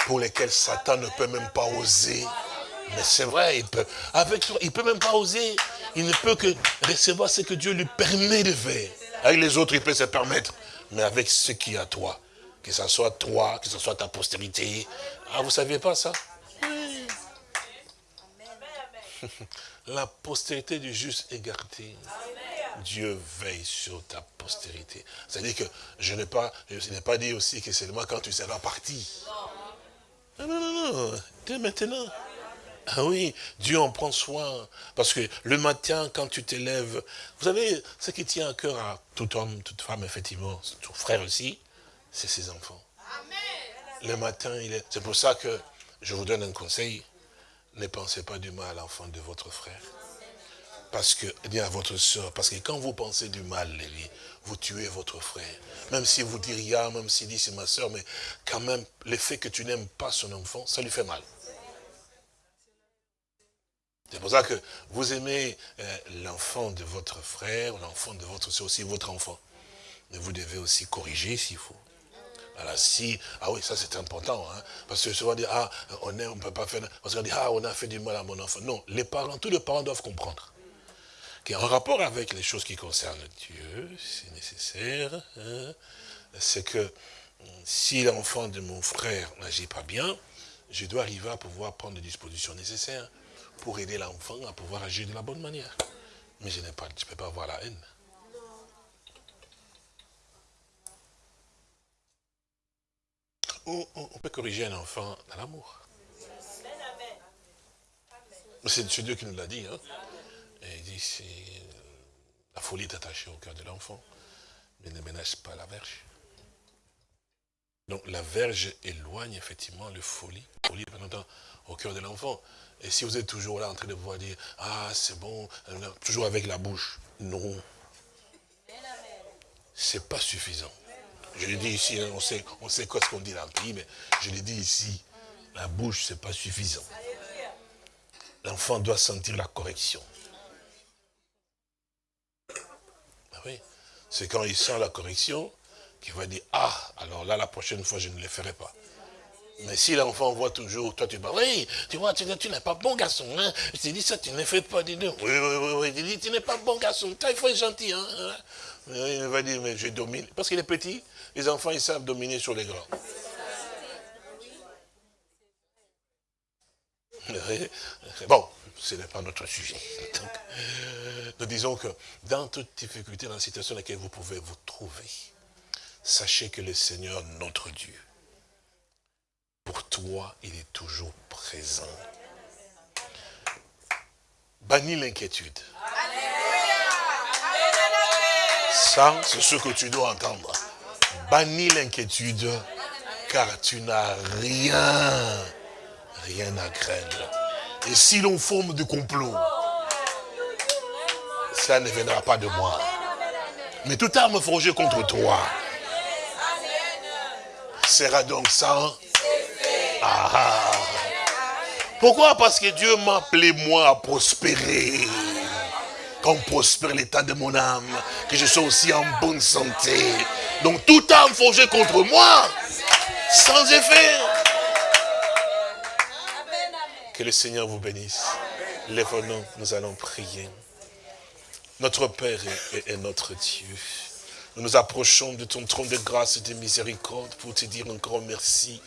pour lesquels Satan ne peut même pas oser. Mais c'est vrai, il peut, avec il peut même pas oser. Il ne peut que recevoir ce que Dieu lui permet de faire. Avec les autres, il peut se permettre. Mais avec ce qui est à toi, que ce soit toi, que ce soit ta postérité. Ah, vous ne saviez pas ça? <laughs> La postérité du juste est gardée. Dieu veille sur ta postérité. C'est-à-dire que je n'ai pas, pas dit aussi que c'est seulement quand tu seras parti. Non, non, non, non. Dès maintenant. Ah oui, Dieu en prend soin. Parce que le matin, quand tu t'élèves, vous savez, ce qui tient à cœur à tout homme, toute femme, effectivement, tout frère aussi, c'est ses enfants. Le matin, il est. C'est pour ça que je vous donne un conseil. Ne pensez pas du mal à l'enfant de votre frère. Parce que, eh bien, à votre soeur, parce que quand vous pensez du mal, vous tuez votre frère. Même si vous dites rien, même s'il dit c'est ma soeur, mais quand même, le fait que tu n'aimes pas son enfant, ça lui fait mal. C'est pour ça que vous aimez euh, l'enfant de votre frère, l'enfant de votre soeur, aussi votre enfant. Mais vous devez aussi corriger s'il faut. Alors si, ah oui, ça c'est important, hein, parce que souvent on dit, ah, on ne peut pas faire, parce qu'on dit, ah, on a fait du mal à mon enfant. Non, les parents, tous les parents doivent comprendre qu'en rapport avec les choses qui concernent Dieu, c'est nécessaire, hein, c'est que si l'enfant de mon frère n'agit pas bien, je dois arriver à pouvoir prendre les dispositions nécessaires pour aider l'enfant à pouvoir agir de la bonne manière. Mais je ne peux pas avoir la haine. on peut corriger un enfant dans l'amour. C'est Dieu qui nous l'a dit. Hein. Il dit, la folie est attachée au cœur de l'enfant, mais ne ménage pas la verge. Donc la verge éloigne effectivement le folie, folie au cœur de l'enfant. Et si vous êtes toujours là en train de voir dire, ah c'est bon, toujours avec la bouche, non. C'est pas suffisant. Je l'ai dit ici, hein, on sait, on sait quoi ce qu'on dit dans le pays, mais je l'ai dit ici, la bouche, c'est pas suffisant. L'enfant doit sentir la correction. Ah oui, c'est quand il sent la correction qu'il va dire, ah, alors là, la prochaine fois, je ne le ferai pas. Mais si l'enfant voit toujours, toi tu oui, tu vois, tu, n'es pas bon garçon, hein. Je te dis ça, tu ne fais pas, dis Oui, oui, oui, oui, tu dis, tu n'es pas bon garçon, il faut être gentil, hein. Il va dire, mais je domine. Parce qu'il est petit, les enfants, ils savent dominer sur les grands. Bon, ce n'est pas notre sujet. nous disons que dans toute difficulté, dans la situation dans laquelle vous pouvez vous trouver, sachez que le Seigneur, notre Dieu, pour toi, il est toujours présent. Bannis l'inquiétude. Ça, c'est ce que tu dois entendre. Bannis l'inquiétude, car tu n'as rien, rien à craindre. Et si l'on forme du complot, ça ne viendra pas de moi. Mais toute arme forgée contre toi sera donc sans ah. Pourquoi? Parce que Dieu m'a appelé moi à prospérer. Qu'on prospère l'état de mon âme, que je sois aussi en bonne santé. Donc tout âme forgée contre moi, sans effet. Que le Seigneur vous bénisse. Lève-nous, nous allons prier. Notre Père est notre Dieu. Nous nous approchons de ton trône de grâce et de miséricorde pour te dire encore merci.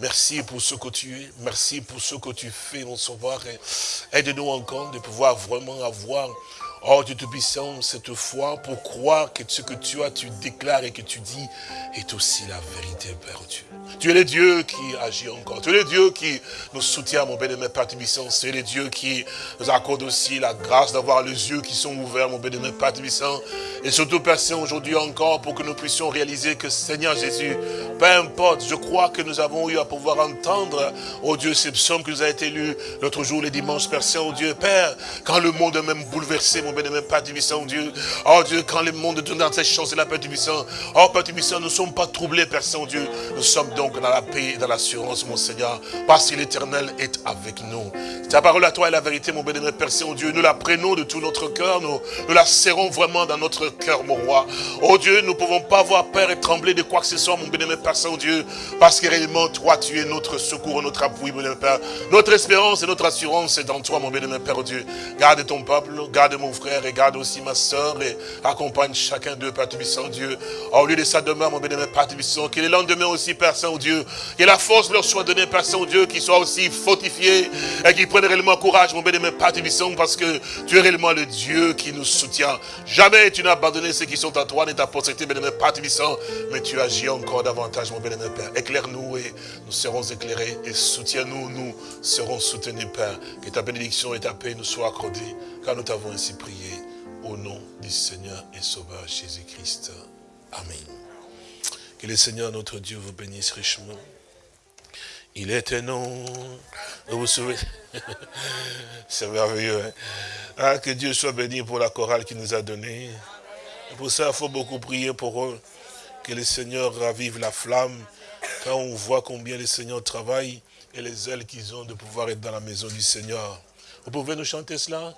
Merci pour ce que tu es. Merci pour ce que tu fais, mon sauveur. Aide-nous encore de pouvoir vraiment avoir Oh Dieu Tout-Puissant, cette foi pour croire que ce que tu as, tu déclares et que tu dis est aussi la vérité, Père Dieu. Tu es le Dieu qui agit encore. Tu es le Dieu qui nous soutient, mon béni, Père Tout-Puissant. Es le Dieu qui nous accorde aussi la grâce d'avoir les yeux qui sont ouverts, mon béni, Père Tout-Puissant. Et surtout, Père Saint, aujourd'hui encore, pour que nous puissions réaliser que, Seigneur Jésus, peu importe, je crois que nous avons eu à pouvoir entendre, oh Dieu, ces psaumes qui nous a été lus l'autre jour, les dimanches, Père Saint, oh Dieu, Père, quand le monde est même bouleversé, mon bénémoine Père Tibissant, Dieu. Oh Dieu, quand le monde donne dans ses chances, la Père Tibissant. Oh Père nous ne sommes pas troublés, Père Saint-Dieu. Nous sommes donc dans la paix et dans l'assurance, mon Seigneur, parce que l'éternel est avec nous. Ta parole à toi est la vérité, mon bénémoine Père Saint-Dieu. Nous la prenons de tout notre cœur, nous, la serrons vraiment dans notre cœur, mon roi. Oh Dieu, nous ne pouvons pas avoir peur et trembler de quoi que ce soit, mon bénémoine Père Saint-Dieu, parce que réellement, toi, tu es notre secours, notre appui, mon Père. Notre espérance et notre assurance est dans toi, mon bénémoine Père Dieu. Garde ton peuple, garde mon frère, regarde aussi ma soeur et accompagne chacun d'eux, Père Tubissant Dieu. Au lieu de sa demeure, mon bénémoine Père Tubissant, que les lendemains aussi, Père Saint-Dieu, que la force leur soit donnée, Père Saint-Dieu, qu'ils soient aussi fortifiés et qu'ils prennent réellement courage, mon bénémoine Père Tubissant, parce que tu es réellement le Dieu qui nous soutient. Jamais tu n'as abandonné ceux qui sont à toi, ni ta postérité, bénémoine Père Tubissant, mais tu agis encore davantage, mon bénémoine Père. Éclaire-nous et nous serons éclairés et soutiens-nous, nous serons soutenus, Père. Que ta bénédiction et ta paix nous soient accordées, car nous t'avons ainsi prié au nom du Seigneur et Sauveur Jésus-Christ. Amen. Que le Seigneur notre Dieu vous bénisse richement. Il est un nom. Vous vous souvenez? <laughs> C'est merveilleux. Hein? Ah, que Dieu soit béni pour la chorale qu'il nous a donnée. Pour ça, il faut beaucoup prier pour eux. Que le Seigneur ravive la flamme. Quand on voit combien le Seigneur travaille et les ailes qu'ils ont de pouvoir être dans la maison du Seigneur. Vous pouvez nous chanter cela?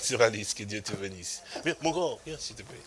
Sur Alice, que Dieu te bénisse. Viens, mon grand, viens s'il te plaît.